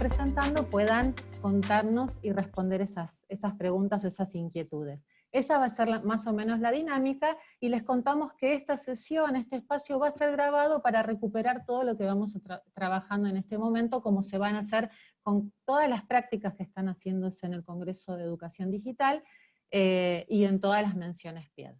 presentando puedan contarnos y responder esas, esas preguntas o esas inquietudes. Esa va a ser más o menos la dinámica, y les contamos que esta sesión, este espacio va a ser grabado para recuperar todo lo que vamos trabajando en este momento, como se van a hacer con todas las prácticas que están haciéndose en el Congreso de Educación Digital, eh, y en todas las menciones PIED.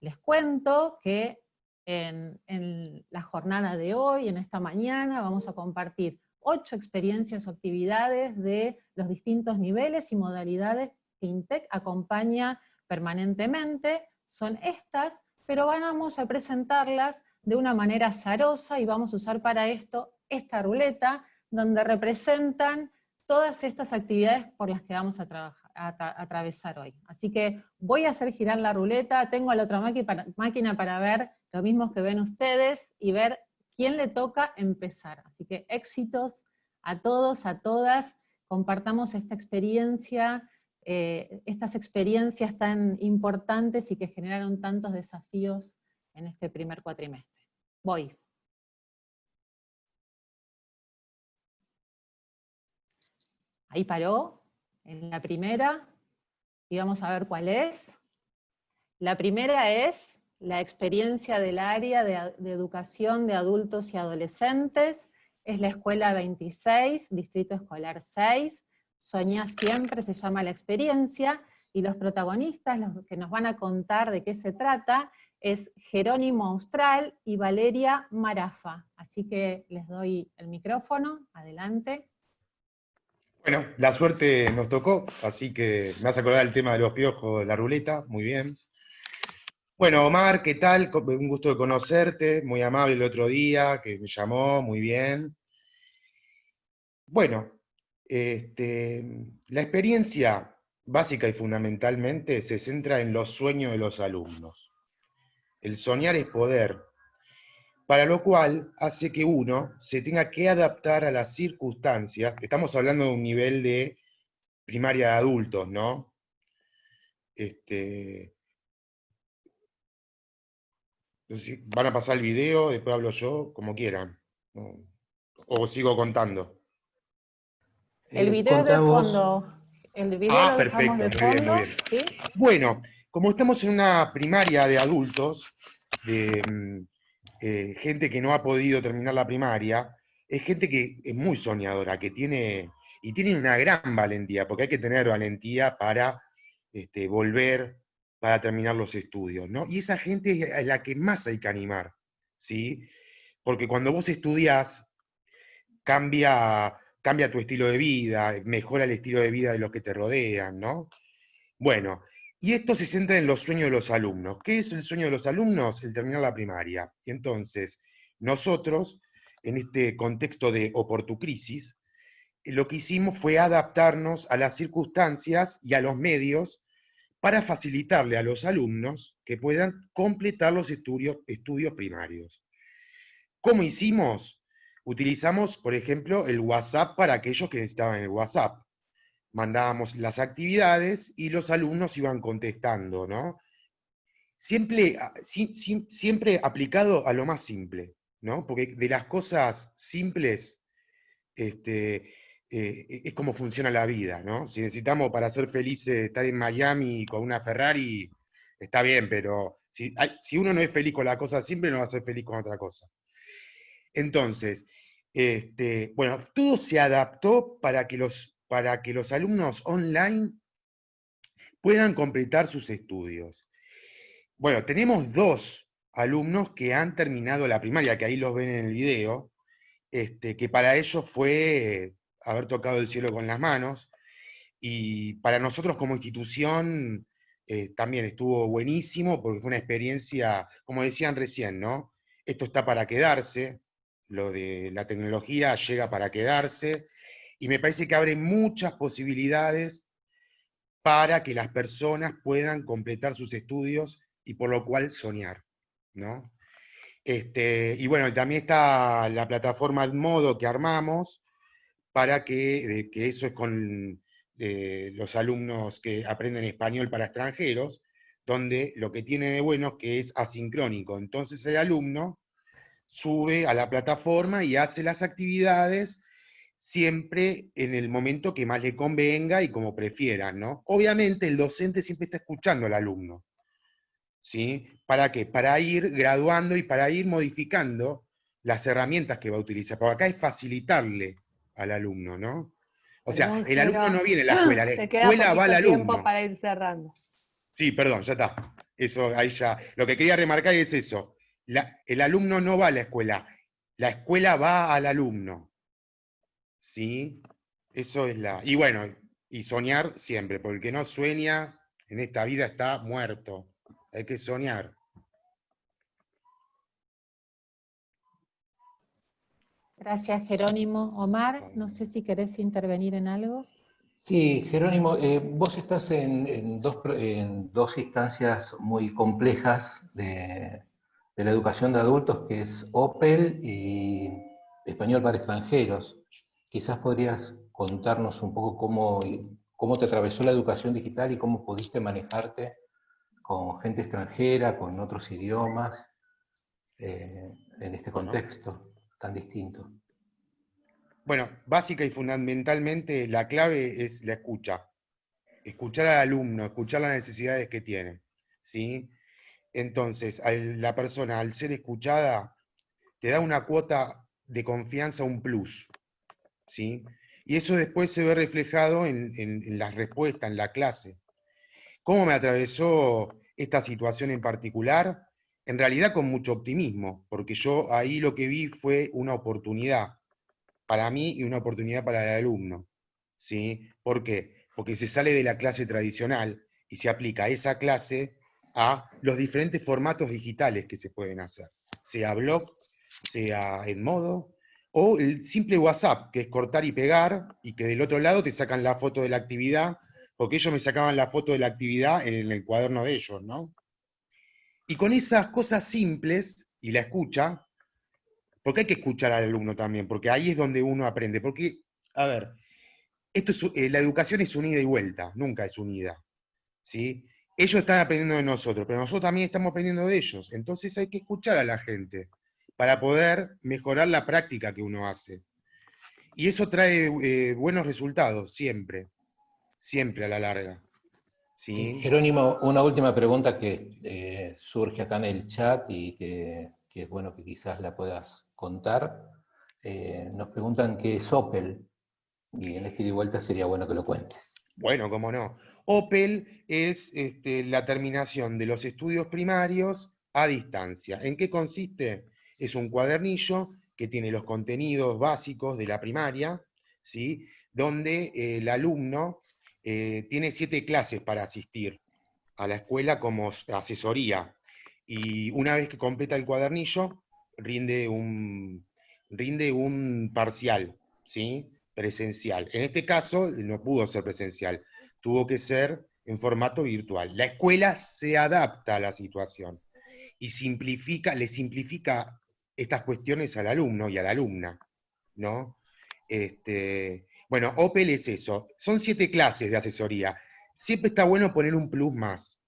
Les cuento que en, en la jornada de hoy, en esta mañana, vamos a compartir ocho experiencias o actividades de los distintos niveles y modalidades que INTEC acompaña permanentemente, son estas, pero vamos a presentarlas de una manera azarosa y vamos a usar para esto esta ruleta, donde representan todas estas actividades por las que vamos a, atravesar hoy. Así que voy a hacer girar la ruleta, tengo la otra máquina para ver lo mismo que ven ustedes y ver quién le toca empezar. Así que éxitos a todos, a todas, compartamos esta experiencia, eh, estas experiencias tan importantes y que generaron tantos desafíos en este primer cuatrimestre. Voy. Ahí paró, en la primera, y vamos a ver cuál es. La primera es la experiencia del área de, educación de adultos y adolescentes, es la escuela 26, distrito escolar 6, Soñá siempre se llama la experiencia, y los protagonistas, los que nos van a contar de qué se trata, es Jerónimo Austral y Valeria Marafa. Así que les doy el micrófono, adelante. Bueno, la suerte nos tocó, así que me has acordado el tema de los piojos la ruleta, muy bien. Bueno, Omar, ¿qué tal? Un gusto de conocerte, muy amable el otro día, que me llamó, muy bien. Bueno, este, la experiencia básica y fundamentalmente se centra en los sueños de los alumnos. El soñar es poder, para lo cual hace que uno se tenga que adaptar a las circunstancias, estamos hablando de un nivel de primaria de adultos, ¿no? Este, van a pasar el video, después hablo yo, como quieran. O sigo contando. El video de fondo. El video ah, perfecto, de fondo, Bueno, como estamos en una primaria de adultos, de mm, eh, gente que no ha podido terminar la primaria, es gente que es muy soñadora, que tiene, y tiene una gran valentía, porque hay que tener valentía para este, volver para terminar los estudios, ¿no? Y esa gente es la que más hay que animar, ¿sí? Porque cuando vos estudiás, cambia, cambia tu estilo de vida, mejora el estilo de vida de los que te rodean, ¿no? Bueno, y esto se centra en los sueños de los alumnos. ¿Qué es el sueño de los alumnos? El terminar la primaria. Y entonces, nosotros, en este contexto de oportucrisis, lo que hicimos fue adaptarnos a las circunstancias y a los medios para facilitarle a los alumnos que puedan completar los estudios, estudios primarios. ¿Cómo hicimos? Utilizamos, por ejemplo, el WhatsApp para aquellos que necesitaban el WhatsApp. Mandábamos las actividades y los alumnos iban contestando, ¿no? Siempre, siempre aplicado a lo más simple, ¿no? Porque de las cosas simples, este, eh, es como funciona la vida, ¿no? Si necesitamos para ser felices estar en Miami con una Ferrari, está bien, pero si, uno no es feliz con la cosa simple, no va a ser feliz con otra cosa. Entonces, este, bueno, todo se adaptó para que, los, para que los alumnos online puedan completar sus estudios. Bueno, tenemos dos alumnos que han terminado la primaria, que ahí los ven en el video, este, que para ellos fue haber tocado el cielo con las manos. Y para nosotros como institución eh, también estuvo buenísimo porque fue una experiencia, como decían recién, ¿no? Esto está para quedarse, lo de la tecnología llega para quedarse, y me parece que abre muchas posibilidades para que las personas puedan completar sus estudios y por lo cual soñar, ¿no? Este, y bueno, también está la plataforma Modo que armamos para que, que eso es con eh, los alumnos que aprenden español para extranjeros, donde lo que tiene de bueno es que es asincrónico. Entonces el alumno sube a la plataforma y hace las actividades siempre en el momento que más le convenga y como prefiera, ¿no? Obviamente el docente siempre está escuchando al alumno, ¿sí? ¿Para qué? Para ir graduando y para ir modificando las herramientas que va a utilizar. Porque acá es facilitarle al alumno, ¿no? O sea, el alumno no viene a la escuela, la escuela va al alumno. para ir cerrando. Sí, perdón, ya está. Eso, ahí ya. Lo que quería remarcar es eso. El alumno no va a la escuela, la escuela va al alumno. ¿Sí? Eso es la... Y bueno, y soñar siempre, porque el que no sueña en esta vida está muerto. Hay que soñar. Gracias, Jerónimo. Omar, no sé si querés intervenir en algo. Sí, Jerónimo, eh, vos estás en, dos, en, dos, instancias muy complejas de, de, la educación de adultos, que es OPEL y Español para extranjeros. Quizás podrías contarnos un poco cómo, cómo te atravesó la educación digital y cómo pudiste manejarte con gente extranjera, con otros idiomas, eh, en este contexto tan distinto. Bueno, básica y fundamentalmente la clave es la escucha. Escuchar al alumno, escuchar las necesidades que tiene. ¿sí? Entonces, la persona al ser escuchada te da una cuota de confianza, un plus. ¿sí? Y eso después se ve reflejado en, en, las respuestas, en la clase. ¿Cómo me atravesó esta situación en particular? En realidad con mucho optimismo, porque yo ahí lo que vi fue una oportunidad para mí y una oportunidad para el alumno. ¿sí? ¿Por qué? Porque se sale de la clase tradicional y se aplica esa clase a los diferentes formatos digitales que se pueden hacer, sea blog, sea en modo, o el simple WhatsApp, que es cortar y pegar, y que del otro lado te sacan la foto de la actividad, porque ellos me sacaban la foto de la actividad en el cuaderno de ellos, ¿no? Y con esas cosas simples, y la escucha, porque hay que escuchar al alumno también, porque ahí es donde uno aprende, porque, a ver, esto eh, la educación es unida y vuelta, nunca es unida, ¿sí? Ellos están aprendiendo de nosotros, pero nosotros también estamos aprendiendo de ellos, entonces hay que escuchar a la gente para poder mejorar la práctica que uno hace. Y eso trae eh, buenos resultados, siempre, siempre a la larga. ¿Sí? Jerónimo, una última pregunta que eh, surge acá en el chat y que, es bueno que quizás la puedas contar. Eh, nos preguntan qué es Opel, y en este de vuelta sería bueno que lo cuentes. Bueno, cómo no. Opel es este, la terminación de los estudios primarios a distancia. ¿En qué consiste? es un cuadernillo que tiene los contenidos básicos de la primaria, ¿sí? donde eh, el alumno eh, tiene siete clases para asistir a la escuela como asesoría. Y una vez que completa el cuadernillo, rinde un, rinde un parcial, ¿sí? presencial. En este caso no pudo ser presencial, tuvo que ser en formato virtual. La escuela se adapta a la situación y simplifica, le simplifica estas cuestiones al alumno y a la alumna, ¿no? Este, bueno, Opel es eso. Son siete clases de asesoría. Siempre está bueno poner un plus más.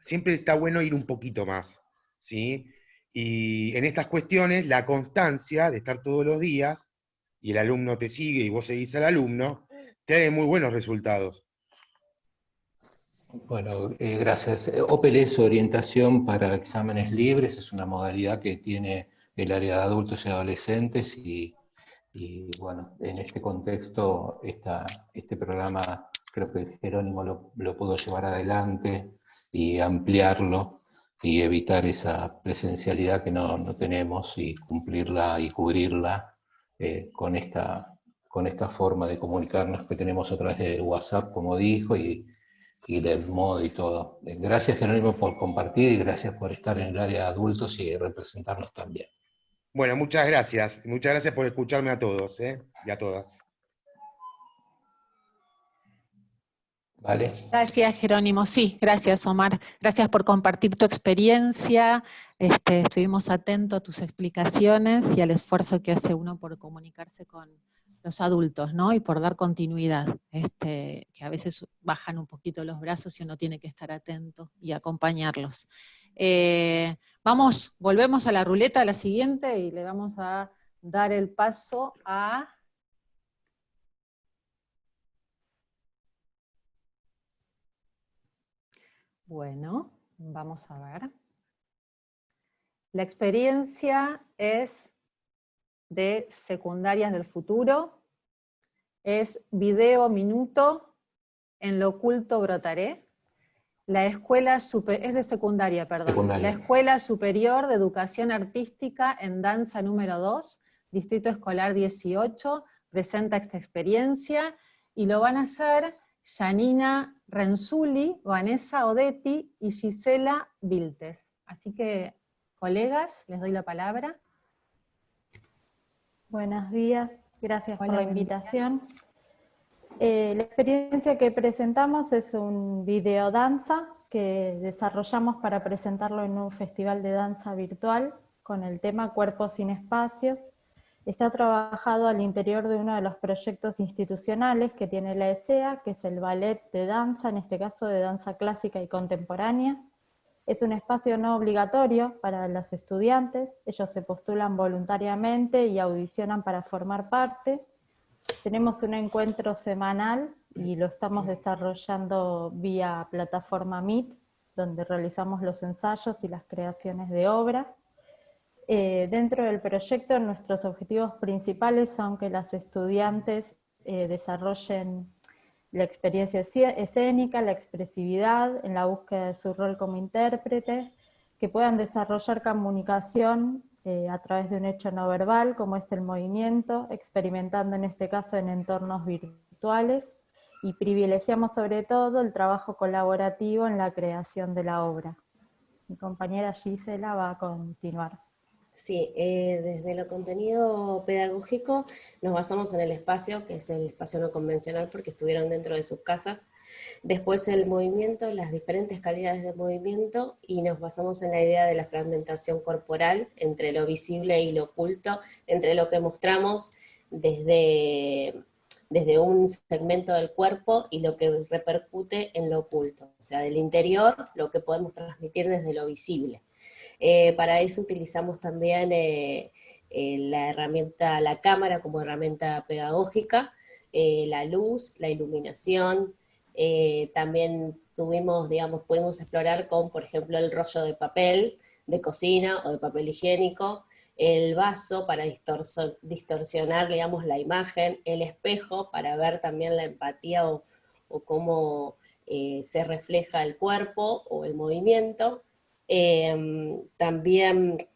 Siempre está bueno ir un poquito más, ¿sí? Y en estas cuestiones, la constancia de estar todos los días, y el alumno te sigue y vos seguís al alumno, te da muy buenos resultados. Bueno, eh, gracias. Opel es orientación para exámenes libres, es una modalidad que tiene el área de adultos y adolescentes y, bueno, en este contexto esta, este programa creo que Jerónimo lo, lo, pudo llevar adelante y ampliarlo y evitar esa presencialidad que no, no tenemos y cumplirla y cubrirla eh, con, esta, con esta forma de comunicarnos que tenemos a través de WhatsApp, como dijo, y, y del modo y todo. Gracias Jerónimo por compartir y gracias por estar en el área de adultos y representarnos también. Bueno, muchas gracias. Muchas gracias por escucharme a todos ¿eh? y a todas. ¿Vale? Gracias, Jerónimo. Sí, gracias, Omar. Gracias por compartir tu experiencia. Este, estuvimos atentos a tus explicaciones y al esfuerzo que hace uno por comunicarse con los adultos, ¿no? Y por dar continuidad, este, que a veces bajan un poquito los brazos y uno tiene que estar atento y acompañarlos. Eh, vamos, volvemos a la ruleta, a la siguiente, y le vamos a dar el paso a... Bueno, vamos a ver. La experiencia es de secundarias del futuro, es video minuto, en lo oculto brotaré. La escuela es de secundaria, perdón. La Escuela Superior de Educación Artística en Danza número 2, Distrito Escolar 18, presenta esta experiencia, y lo van a hacer Janina Renzulli, Vanessa Odetti y Gisela Viltes. Así que, colegas, les doy la palabra. Buenos días, gracias por la invitación. Eh, la experiencia que presentamos es un video danza que desarrollamos para presentarlo en un festival de danza virtual con el tema Cuerpos sin Espacios, Está trabajado al interior de uno de los proyectos institucionales que tiene la ESEA, que es el ballet de danza, en este caso de danza clásica y contemporánea. Es un espacio no obligatorio para los estudiantes, ellos se postulan voluntariamente y audicionan para formar parte. Tenemos un encuentro semanal y lo estamos desarrollando vía plataforma Meet, donde realizamos los ensayos y las creaciones de obra. Eh, dentro del proyecto nuestros objetivos principales son que las estudiantes eh, desarrollen la experiencia escénica, la expresividad, en la búsqueda de su rol como intérprete, que puedan desarrollar comunicación eh, a través de un hecho no verbal, como es el movimiento, experimentando en este caso en entornos virtuales, y privilegiamos sobre todo el trabajo colaborativo en la creación de la obra. Mi compañera Gisela va a continuar. Sí, eh, desde lo contenido pedagógico nos basamos en el espacio, que es el espacio no convencional porque estuvieron dentro de sus casas. Después el movimiento, las diferentes calidades de movimiento y nos basamos en la idea de la fragmentación corporal entre lo visible y lo oculto, entre lo que mostramos desde, desde un segmento del cuerpo y lo que repercute en lo oculto. O sea, del interior, lo que podemos transmitir desde lo visible. Eh, para eso utilizamos también eh, eh, la herramienta, la cámara como herramienta pedagógica, la luz, la iluminación, también tuvimos, digamos, pudimos explorar con, por ejemplo, el rollo de papel de cocina o de papel higiénico, el vaso para distorsionar, digamos, la imagen, el espejo para ver también la empatía o, o cómo se refleja el cuerpo o el movimiento, Em, también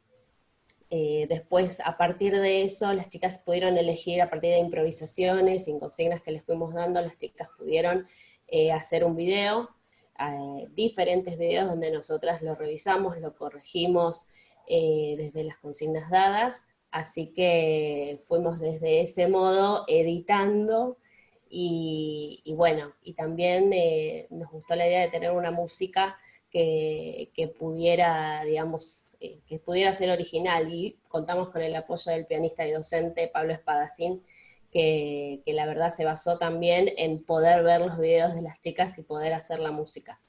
eh, después, a partir de eso, las chicas pudieron elegir a partir de improvisaciones y consignas que les fuimos dando, las chicas pudieron eh, hacer un video, eh, diferentes videos donde nosotras lo revisamos, lo corregimos desde las consignas dadas, así que fuimos desde ese modo editando y bueno, y también nos gustó la idea de tener una música que, pudiera, digamos, eh, que pudiera ser original y contamos con el apoyo del pianista y docente Pablo Espadacín, que, la verdad se basó también en poder ver los videos de las chicas y poder hacer la música.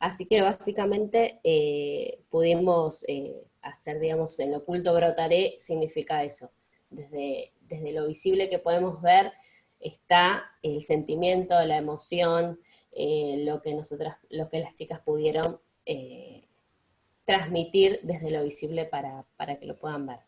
Así que básicamente eh, pudimos eh, hacer, digamos, en lo oculto brotaré significa eso. Desde, desde lo visible que podemos ver está el sentimiento, la emoción, lo, que nosotras, lo que las chicas pudieron eh, transmitir desde lo visible para, que lo puedan ver.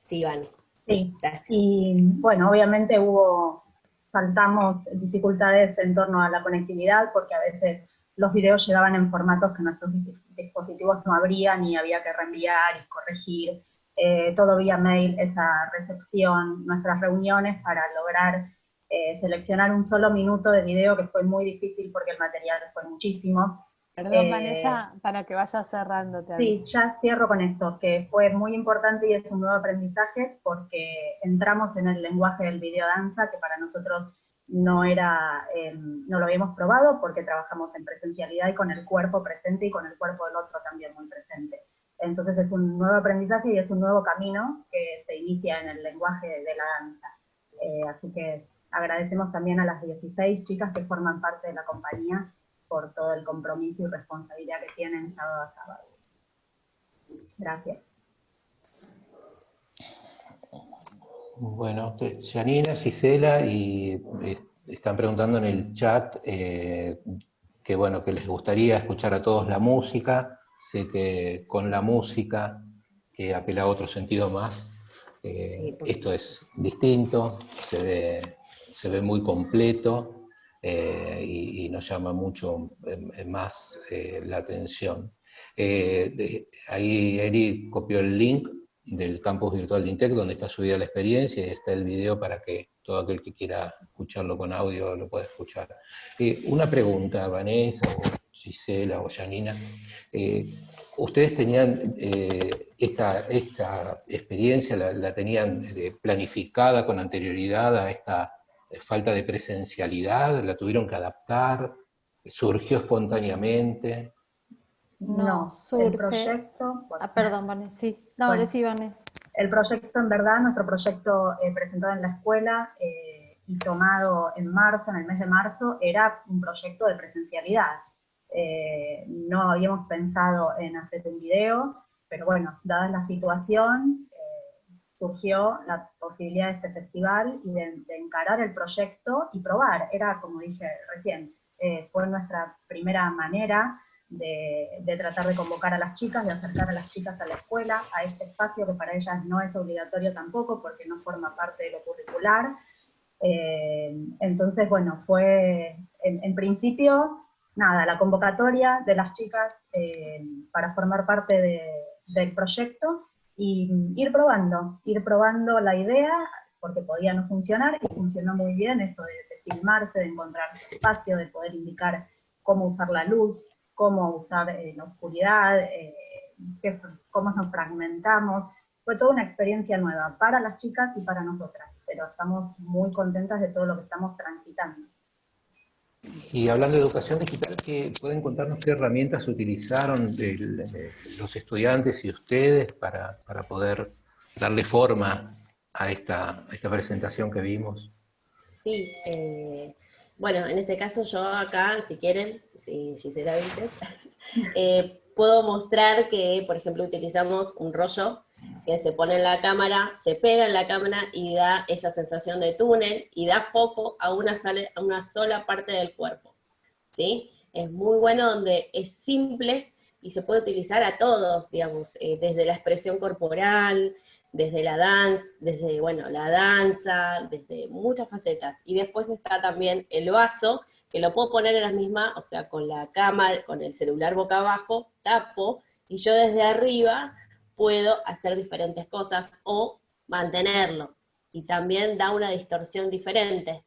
Sí, Iván. Sí, y bueno, obviamente hubo, saltamos dificultades en torno a la conectividad, porque a veces los videos llegaban en formatos que nuestros dispositivos no abrían y había que reenviar y corregir, eh, todo vía mail, esa recepción, nuestras reuniones para lograr eh, seleccionar un solo minuto de video que fue muy difícil porque el material fue muchísimo. Perdón, eh, Vanessa, para que vayas cerrando. sí, ya cierro con esto, que fue muy importante y es un nuevo aprendizaje porque entramos en el lenguaje del videodanza, que para nosotros no, era, em, no lo habíamos probado porque trabajamos en presencialidad y con el cuerpo presente y con el cuerpo del otro también muy presente. Entonces es un nuevo aprendizaje y es un nuevo camino que se inicia en el lenguaje de la danza. Eh, así que agradecemos también a las 16 chicas que forman parte de la compañía por todo el compromiso y responsabilidad que tienen sábado a sábado. Gracias. Bueno, Janina, Gisela, y eh, están preguntando en el chat eh, que bueno, que les gustaría escuchar a todos la música, sé que con la música, que apela a otro sentido más, eh, esto es distinto, se ve, se ve muy completo, y, nos llama mucho más la atención. ahí Eri copió el link del campus virtual de Intec, donde está subida la experiencia y está el video para que todo aquel que quiera escucharlo con audio lo pueda escuchar. Eh, una pregunta, Vanessa, o Gisela, o Janina. Eh, ¿Ustedes tenían eh, esta, esta experiencia, la, tenían planificada con anterioridad a esta falta de presencialidad? ¿La tuvieron que adaptar? ¿Surgió espontáneamente? No, el proyecto... ah, perdón, Vane, sí. No, decí, Vane. El proyecto, en verdad, nuestro proyecto eh, presentado en la escuela eh, y tomado en marzo, en el mes de marzo, era un proyecto de presencialidad. Eh, no habíamos pensado en hacer un video, pero bueno, dada la situación, surgió la posibilidad de este festival y de, encarar el proyecto y probar. Era, como dije recién, fue nuestra primera manera de, tratar de convocar a las chicas, de acercar a las chicas a la escuela, a este espacio que para ellas no es obligatorio tampoco porque no forma parte de lo curricular. Eh, entonces, bueno, fue en, principio, nada, la convocatoria de las chicas eh, para formar parte del proyecto y ir probando, ir probando la idea, porque podía no funcionar, y funcionó muy bien esto de, filmarse, de encontrar espacio, de poder indicar cómo usar la luz, cómo usar eh, la oscuridad, eh, cómo nos fragmentamos. Fue toda una experiencia nueva para las chicas y para nosotras, pero estamos muy contentas de todo lo que estamos transitando. Y hablando de educación digital, ¿qué, ¿pueden contarnos qué herramientas utilizaron los estudiantes y ustedes para, poder darle forma a esta, esta presentación que vimos? Sí, eh, bueno, en este caso yo acá, si quieren, si Gisela dice, eh, puedo mostrar que, por ejemplo, utilizamos un rollo que se pone en la cámara, se pega en la cámara y da esa sensación de túnel y da foco a una, sola parte del cuerpo. ¿sí? Es muy bueno donde es simple y se puede utilizar a todos, digamos, eh, desde la expresión corporal, desde la danza, desde, bueno, la danza, desde muchas facetas. Y después está también el vaso, que lo puedo poner en la misma, o sea, con la cámara, con el celular boca abajo, tapo, y yo desde arriba puedo hacer diferentes cosas o mantenerlo. Y también da una distorsión diferente,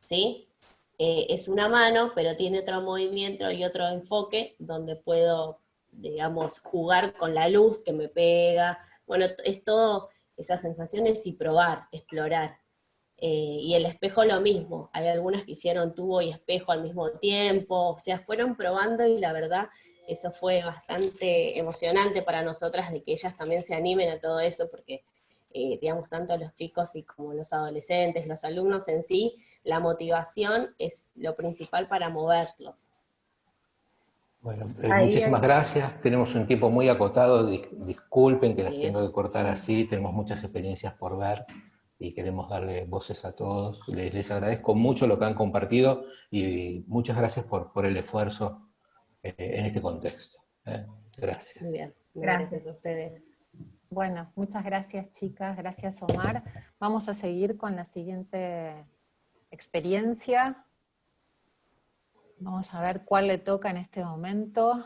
¿sí? Eh, es una mano, pero tiene otro movimiento y otro enfoque donde puedo, digamos, jugar con la luz que me pega, bueno, es todo esas sensaciones y probar, explorar. Eh, y el espejo lo mismo, hay algunas que hicieron tubo y espejo al mismo tiempo, o sea, fueron probando y la verdad eso fue bastante emocionante para nosotras de que ellas también se animen a todo eso, porque eh, digamos, tanto los chicos y como los adolescentes, los alumnos en sí, la motivación es lo principal para moverlos. Bueno, eh, muchísimas gracias. Tenemos un tiempo muy acotado. disculpen que las tengo que cortar así. Tenemos muchas experiencias por ver y queremos darle voces a todos. Les, agradezco mucho lo que han compartido y muchas gracias por, por el esfuerzo eh, en este contexto. ¿eh? Gracias. Muy bien. Gracias a ustedes. Bueno, muchas gracias chicas, gracias Omar. Vamos a seguir con la siguiente experiencia. Vamos a ver cuál le toca en este momento.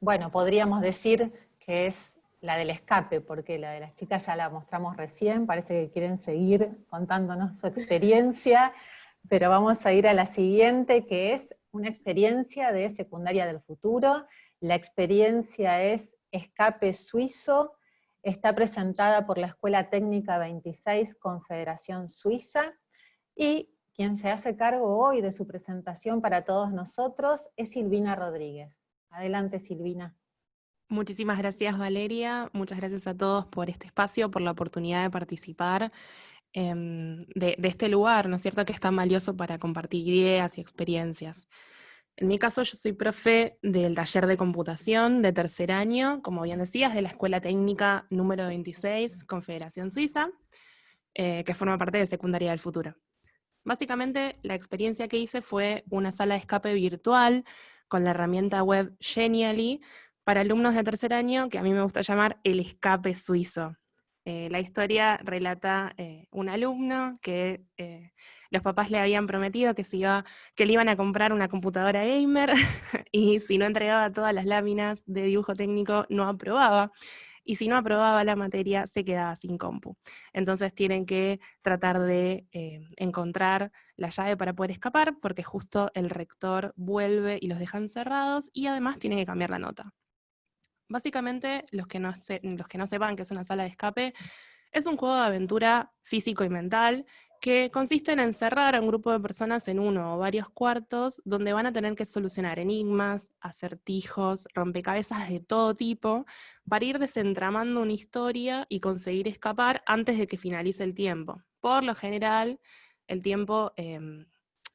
Bueno, podríamos decir que es la del escape, porque la de las chicas ya la mostramos recién, parece que quieren seguir contándonos su experiencia, pero vamos a ir a la siguiente, que es una experiencia de secundaria del futuro. La experiencia es escape suizo, está presentada por la Escuela Técnica 26 Confederación Suiza, y quien se hace cargo hoy de su presentación para todos nosotros es Silvina Rodríguez. Adelante Silvina. Muchísimas gracias Valeria, muchas gracias a todos por este espacio, por la oportunidad de participar em, de, este lugar, ¿no es cierto?, que es tan valioso para compartir ideas y experiencias. En mi caso, yo soy profe del taller de computación de tercer año, como bien decías, de la Escuela Técnica número 26, Confederación Suiza, eh, que forma parte de Secundaria del Futuro. Básicamente, la experiencia que hice fue una sala de escape virtual con la herramienta web Genially para alumnos de tercer año, que a mí me gusta llamar el escape suizo. Eh, la historia relata eh, un alumno que los papás le habían prometido que, se iba, que le iban a comprar una computadora gamer y si no entregaba todas las láminas de dibujo técnico no aprobaba. Y si no aprobaba la materia, se quedaba sin compu. Entonces tienen que tratar de eh, encontrar la llave para poder escapar, porque justo el rector vuelve y los deja encerrados, y además tienen que cambiar la nota. Básicamente, los que no, los que no sepan que es una sala de escape, es un juego de aventura físico y mental que consiste en encerrar a un grupo de personas en uno o varios cuartos donde van a tener que solucionar enigmas, acertijos, rompecabezas de todo tipo, para ir desentramando una historia y conseguir escapar antes de que finalice el tiempo. Por lo general, el tiempo em,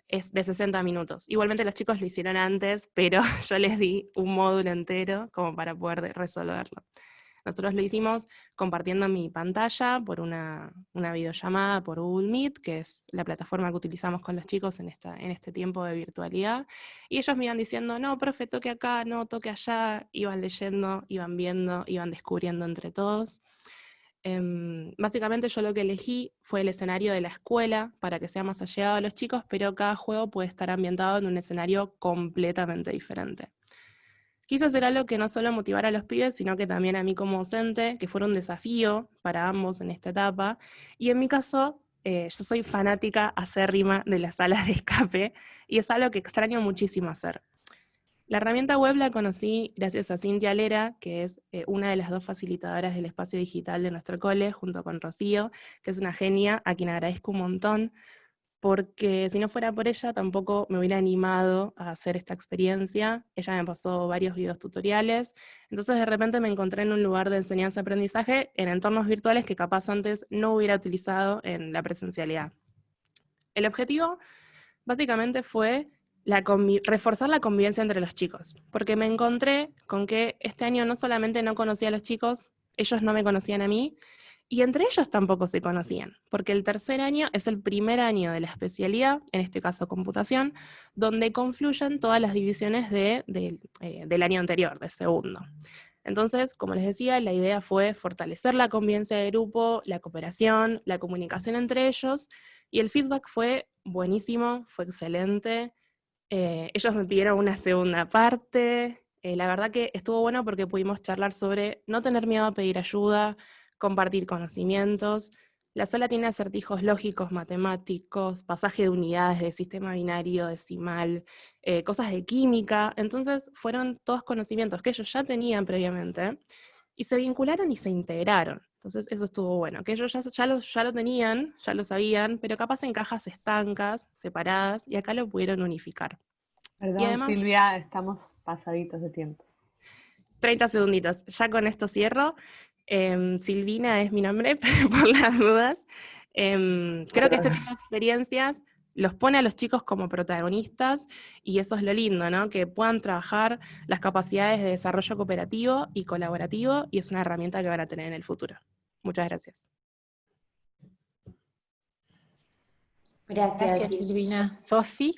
es de 60 minutos. Igualmente los chicos lo hicieron antes, pero yo les di un módulo entero como para poder resolverlo. Nosotros lo hicimos compartiendo mi pantalla por una, videollamada por Google Meet, que es la plataforma que utilizamos con los chicos en, esta, en este tiempo de virtualidad. Y ellos me iban diciendo, no, profe, toque acá, no, toque allá. Iban leyendo, iban viendo, iban descubriendo entre todos. Em, básicamente yo lo que elegí fue el escenario de la escuela para que sea más allegado a los chicos, pero cada juego puede estar ambientado en un escenario completamente diferente. Quise hacer algo que no solo motivara a los pibes, sino que también a mí como docente, que fuera un desafío para ambos en esta etapa. Y en mi caso, eh, yo soy fanática acérrima de las salas de escape, y es algo que extraño muchísimo hacer. La herramienta web la conocí gracias a Cintia Lera, que es eh, una de las dos facilitadoras del espacio digital de nuestro cole, junto con Rocío, que es una genia, a quien agradezco un montón, porque si no fuera por ella tampoco me hubiera animado a hacer esta experiencia. Ella me pasó varios videos tutoriales, entonces de repente me encontré en un lugar de enseñanza-aprendizaje en entornos virtuales que capaz antes no hubiera utilizado en la presencialidad. El objetivo básicamente fue reforzar la convivencia entre los chicos, porque me encontré con que este año no solamente no conocía a los chicos, ellos no me conocían a mí, y entre ellos tampoco se conocían, porque el tercer año es el primer año de la especialidad, en este caso computación, donde confluyen todas las divisiones eh, del año anterior, de segundo. Entonces, como les decía, la idea fue fortalecer la convivencia de grupo, la cooperación, la comunicación entre ellos, y el feedback fue buenísimo, fue excelente. Eh, ellos me pidieron una segunda parte, eh, la verdad que estuvo bueno porque pudimos charlar sobre no tener miedo a pedir ayuda, compartir conocimientos. La sala tiene acertijos lógicos, matemáticos, pasaje de unidades de sistema binario, decimal, eh, cosas de química. Entonces fueron todos conocimientos que ellos ya tenían previamente y se vincularon y se integraron. Entonces eso estuvo bueno, que ellos ya, ya, lo, ya lo tenían, ya lo sabían, pero capaz en cajas estancas, separadas, y acá lo pudieron unificar. Perdón, Silvia, estamos pasaditos de tiempo. 30 segunditos. Ya con esto cierro. Em, Silvina es mi nombre, por las dudas. Em, creo que este tipo de experiencias los pone a los chicos como protagonistas y eso es lo lindo, ¿no? Que puedan trabajar las capacidades de desarrollo cooperativo y colaborativo y es una herramienta que van a tener en el futuro. Muchas gracias. Gracias, Silvina. Sofi.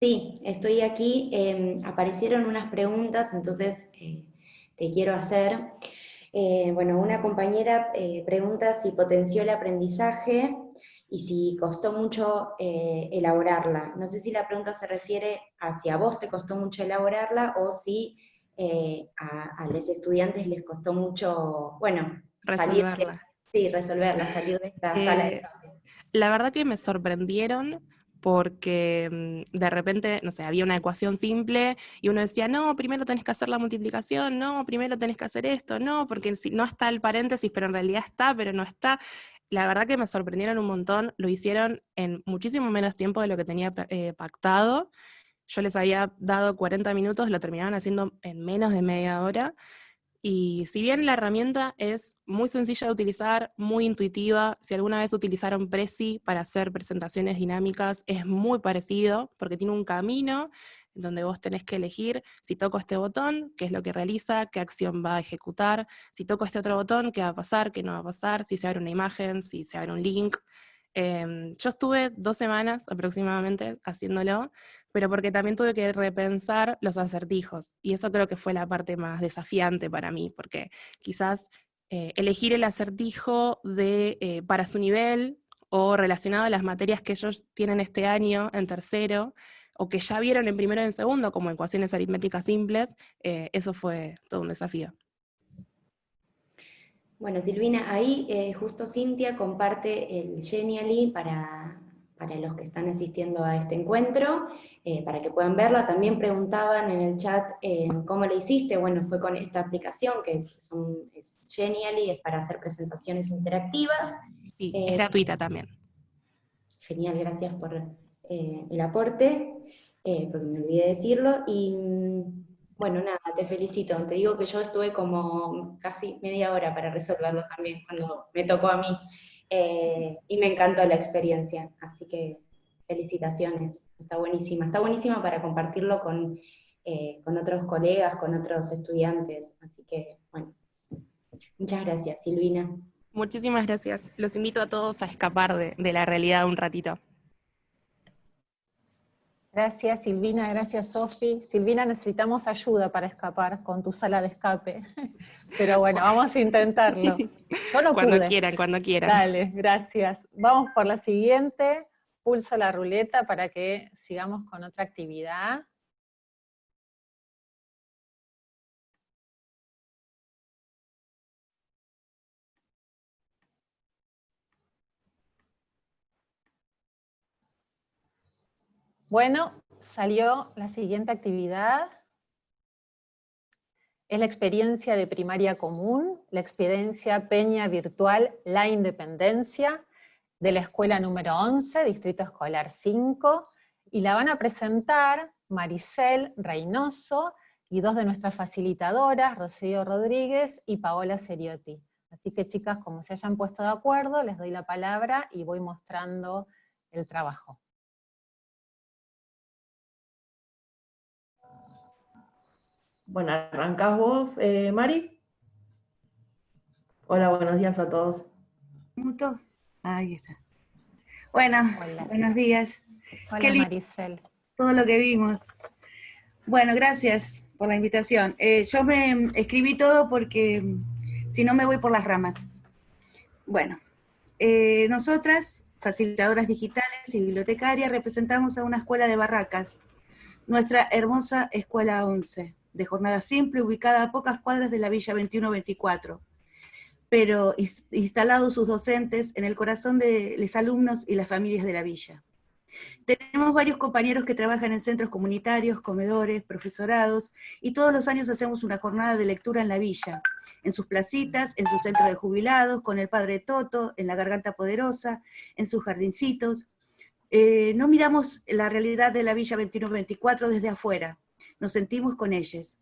Sí, estoy aquí. Em, aparecieron unas preguntas, entonces eh, te quiero hacer. Eh, bueno, una compañera eh, pregunta si potenció el aprendizaje y si costó mucho eh, elaborarla. No sé si la pregunta se refiere a si a vos te costó mucho elaborarla o si a, los estudiantes les costó mucho, bueno, resolverla. Salir sí, resolverla, salir de esta sala de La verdad que me sorprendieron porque mm, de repente, no sé, había una ecuación simple y uno decía, no, primero tenés que hacer la multiplicación, no, primero tenés que hacer esto, no, porque no está el paréntesis, pero en realidad está, pero no está. La verdad que me sorprendieron un montón, lo hicieron en muchísimo menos tiempo de lo que tenía eh, pactado. Yo les había dado 40 minutos, lo terminaban haciendo en menos de media hora. Y si bien la herramienta es muy sencilla de utilizar, muy intuitiva, si alguna vez utilizaron Prezi para hacer presentaciones dinámicas, es muy parecido, porque tiene un camino donde vos tenés que elegir si toco este botón, qué es lo que realiza, qué acción va a ejecutar, si toco este otro botón, qué va a pasar, qué no va a pasar, si se abre una imagen, si se abre un link. Em, yo estuve dos semanas aproximadamente haciéndolo, pero porque también tuve que repensar los acertijos, y eso creo que fue la parte más desafiante para mí, porque quizás eh, elegir el acertijo de, eh, para su nivel o relacionado a las materias que ellos tienen este año en tercero, o que ya vieron en primero y en segundo, como ecuaciones aritméticas simples, eh, eso fue todo un desafío. Bueno, Silvina, ahí justo Cintia comparte el Genially para, para los que están asistiendo a este encuentro, eh, para que puedan verla. También preguntaban en el chat eh, cómo lo hiciste. Bueno, fue con esta aplicación que es, Genially, es para hacer presentaciones interactivas. Sí, es eh, gratuita también. Genial, gracias por el aporte, porque me olvidé decirlo. Y bueno, nada, te felicito. Te digo que yo estuve como casi media hora para resolverlo también, cuando me tocó a mí. Eh, y me encantó la experiencia, así que felicitaciones, está buenísima, está buenísima para compartirlo con, eh, con otros colegas, con otros estudiantes, así que bueno, muchas gracias Silvina. Muchísimas gracias, los invito a todos a escapar de, de la realidad un ratito. Gracias Silvina, gracias Sofi. Silvina, necesitamos ayuda para escapar con tu sala de escape. Pero bueno, vamos a intentarlo. cuando quieran, cuando quieran. Dale, gracias. Vamos por la siguiente. Pulso la ruleta para que sigamos con otra actividad. Bueno, salió la siguiente actividad. Es la experiencia de primaria común, la experiencia Peña Virtual La Independencia, de la escuela número 11, Distrito Escolar 5, y la van a presentar Maricel Reynoso y dos de nuestras facilitadoras, Rocío Rodríguez y Paola Seriotti. Así que chicas, como se hayan puesto de acuerdo, les doy la palabra y voy mostrando el trabajo. Bueno, arrancás vos, eh, Mari. Hola, buenos días a todos. Muto. Ahí está. Bueno, buenos días. Hola, Maricel. Todo lo que vimos. Bueno, gracias por la invitación. Eh, yo me escribí todo porque mm, si no me voy por las ramas. Bueno, eh, nosotras, facilitadoras digitales y bibliotecarias, representamos a una escuela de barracas, nuestra hermosa Escuela 11 de jornada simple, ubicada a pocas cuadras de la Villa 2124, pero instalados sus docentes en el corazón de los alumnos y las familias de la villa. Tenemos varios compañeros que trabajan en centros comunitarios, comedores, profesorados, y todos los años hacemos una jornada de lectura en la villa, en sus placitas, en su centro de jubilados, con el padre Toto, en la Garganta Poderosa, en sus jardincitos. Eh, no miramos la realidad de la Villa 2124 desde afuera, nos sentimos con ellos.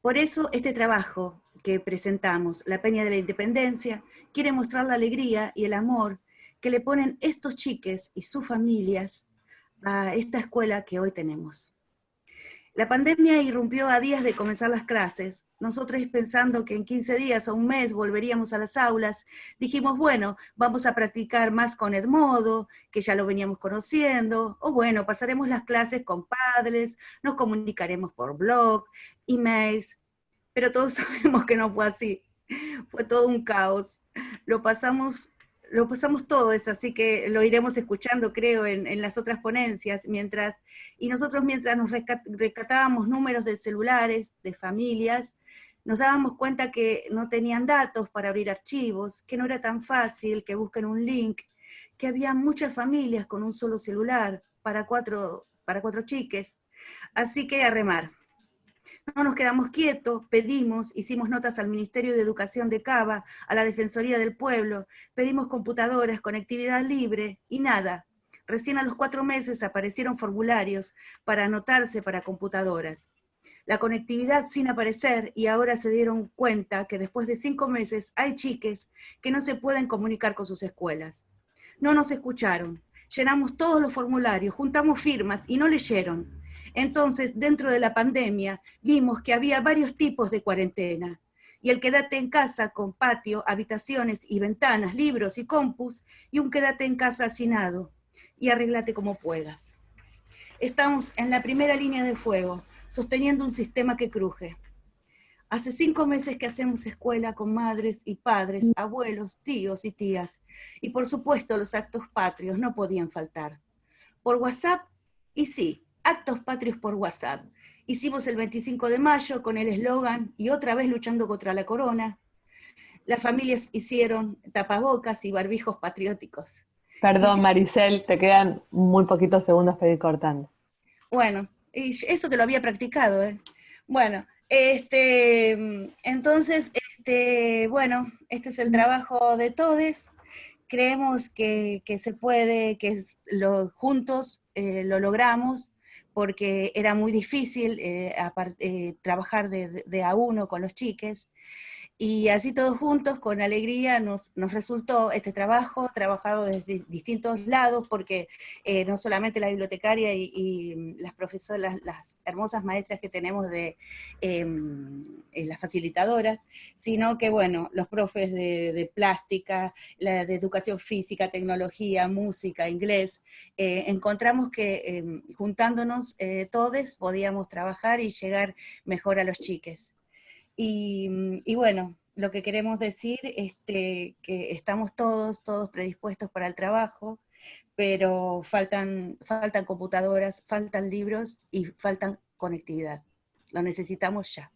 Por eso este trabajo que presentamos, La Peña de la Independencia, quiere mostrar la alegría y el amor que le ponen estos chiques y sus familias a esta escuela que hoy tenemos. La pandemia irrumpió a días de comenzar las clases. Nosotros pensando que en 15 días o un mes volveríamos a las aulas, dijimos, bueno, vamos a practicar más con Edmodo, que ya lo veníamos conociendo, o bueno, pasaremos las clases con padres, nos comunicaremos por blog, emails, pero todos sabemos que no fue así. Fue todo un caos. Lo pasamos lo pasamos todo eso, así que lo iremos escuchando, creo, en, las otras ponencias, mientras, y nosotros mientras nos rescatábamos números de celulares, de familias, nos dábamos cuenta que no tenían datos para abrir archivos, que no era tan fácil que busquen un link, que había muchas familias con un solo celular, para cuatro, para cuatro chiques, así que a remar. No nos quedamos quietos, pedimos, hicimos notas al Ministerio de Educación de Cava, a la Defensoría del Pueblo, pedimos computadoras, conectividad libre, y nada. Recién a los cuatro meses aparecieron formularios para anotarse para computadoras. La conectividad sin aparecer y ahora se dieron cuenta que después de cinco meses hay chiques que no se pueden comunicar con sus escuelas. No nos escucharon, llenamos todos los formularios, juntamos firmas y no leyeron. Entonces, dentro de la pandemia, vimos que había varios tipos de cuarentena. Y el quédate en casa con patio, habitaciones y ventanas, libros y compus, y un quédate en casa hacinado, y arreglate como puedas. Estamos en la primera línea de fuego, sosteniendo un sistema que cruje. Hace cinco meses que hacemos escuela con madres y padres, abuelos, tíos y tías, y por supuesto los actos patrios no podían faltar. Por WhatsApp, y sí, actos patrios por WhatsApp. Hicimos el 25 de mayo con el eslogan y otra vez luchando contra la corona. Las familias hicieron tapabocas y barbijos patrióticos. Perdón, Maricel, te quedan muy poquitos segundos para ir cortando. Bueno, y eso que lo había practicado, ¿eh? Bueno, este, entonces, este, bueno, este es el trabajo de todos. Creemos que, se puede, que lo, juntos eh, lo logramos porque era muy difícil eh, eh, trabajar de, a uno con los chiques, y así todos juntos, con alegría, nos, resultó este trabajo, trabajado desde distintos lados, porque eh, no solamente la bibliotecaria y, las profesoras, las, hermosas maestras que tenemos de em, las facilitadoras, sino que, bueno, los profes de, plástica, de educación física, tecnología, música, inglés, encontramos que em, juntándonos todos podíamos trabajar y llegar mejor a los chiques. Y, bueno, lo que queremos decir es este, que estamos todos, todos predispuestos para el trabajo, pero faltan, faltan computadoras, faltan libros y faltan conectividad. Lo necesitamos ya.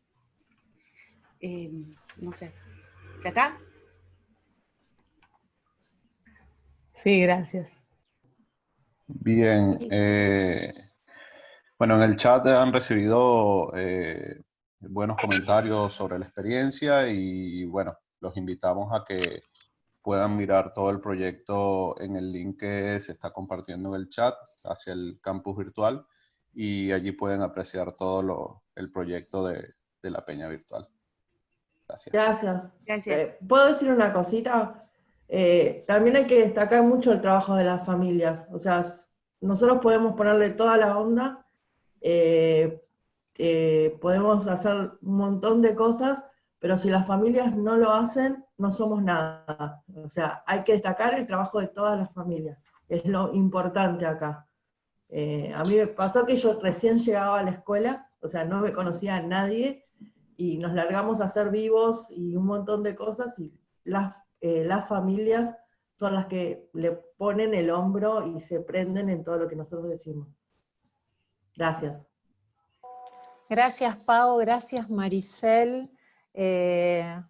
Em, no sé. ¿Ya está? Sí, gracias. Bien. Eh, bueno, en el chat han recibido eh, buenos comentarios sobre la experiencia y bueno, los invitamos a que puedan mirar todo el proyecto en el link que se está compartiendo en el chat hacia el campus virtual y allí pueden apreciar todo lo, el proyecto de, de, la peña virtual. Gracias. Gracias. Eh, ¿Puedo decir una cosita? Eh, también hay que destacar mucho el trabajo de las familias. O sea, nosotros podemos ponerle toda la onda, eh, eh, podemos hacer un montón de cosas, pero si las familias no lo hacen, no somos nada. O sea, hay que destacar el trabajo de todas las familias. Es lo importante acá. Eh, a mí me pasó que yo recién llegaba a la escuela, o sea, no me conocía a nadie, y nos largamos a ser vivos y un montón de cosas, y las, eh, las familias son las que le ponen el hombro y se prenden en todo lo que nosotros decimos. Gracias. Gracias, Pau, gracias, Maricel. Eh,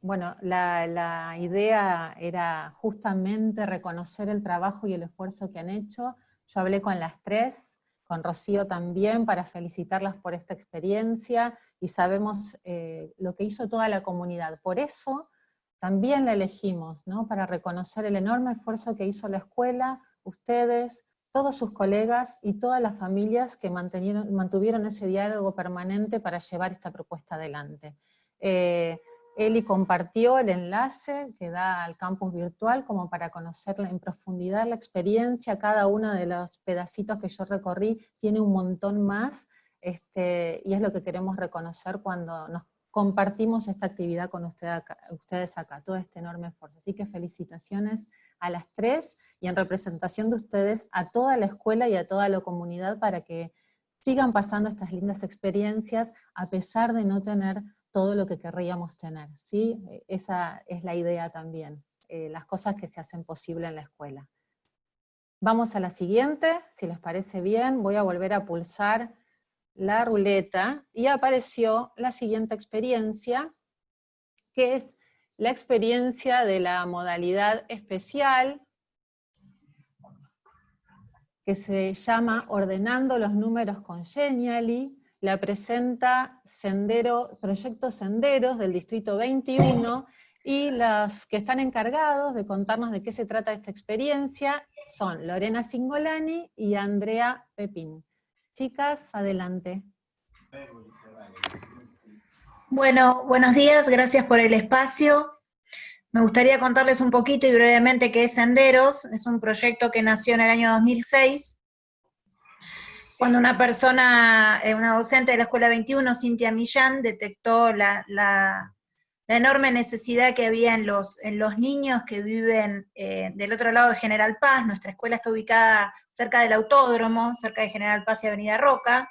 bueno, la, idea era justamente reconocer el trabajo y el esfuerzo que han hecho. Yo hablé con las tres, con Rocío también, para felicitarlas por esta experiencia, y sabemos eh, lo que hizo toda la comunidad. Por eso también la elegimos, ¿no? para reconocer el enorme esfuerzo que hizo la escuela, ustedes, todos sus colegas y todas las familias que mantuvieron ese diálogo permanente para llevar esta propuesta adelante. Eh, Eli compartió el enlace que da al campus virtual como para conocer en profundidad la experiencia, cada uno de los pedacitos que yo recorrí tiene un montón más, este, y es lo que queremos reconocer cuando nos compartimos esta actividad con ustedes acá, todo este enorme esfuerzo. Así que felicitaciones a las tres, y en representación de ustedes a toda la escuela y a toda la comunidad para que sigan pasando estas lindas experiencias a pesar de no tener todo lo que querríamos tener. ¿sí? Esa es la idea también, eh, las cosas que se hacen posible en la escuela. Vamos a la siguiente, si les parece bien, voy a volver a pulsar la ruleta, y apareció la siguiente experiencia, que es la experiencia de la modalidad especial. que se llama Ordenando los números con Genially, la presenta Sendero, Proyecto Senderos del Distrito 21, y los que están encargados de contarnos de qué se trata esta experiencia son Lorena Singolani y Andrea Pepín. Chicas, adelante. Bueno, buenos días, gracias por el espacio. Me gustaría contarles un poquito y brevemente qué es Senderos. Es un proyecto que nació en el año 2006, cuando una persona, eh, una docente de la Escuela 21, Cintia Millán, detectó la, enorme necesidad que había en los, en los niños que viven eh, del otro lado de General Paz. Nuestra escuela está ubicada cerca del autódromo, cerca de General Paz y Avenida Roca.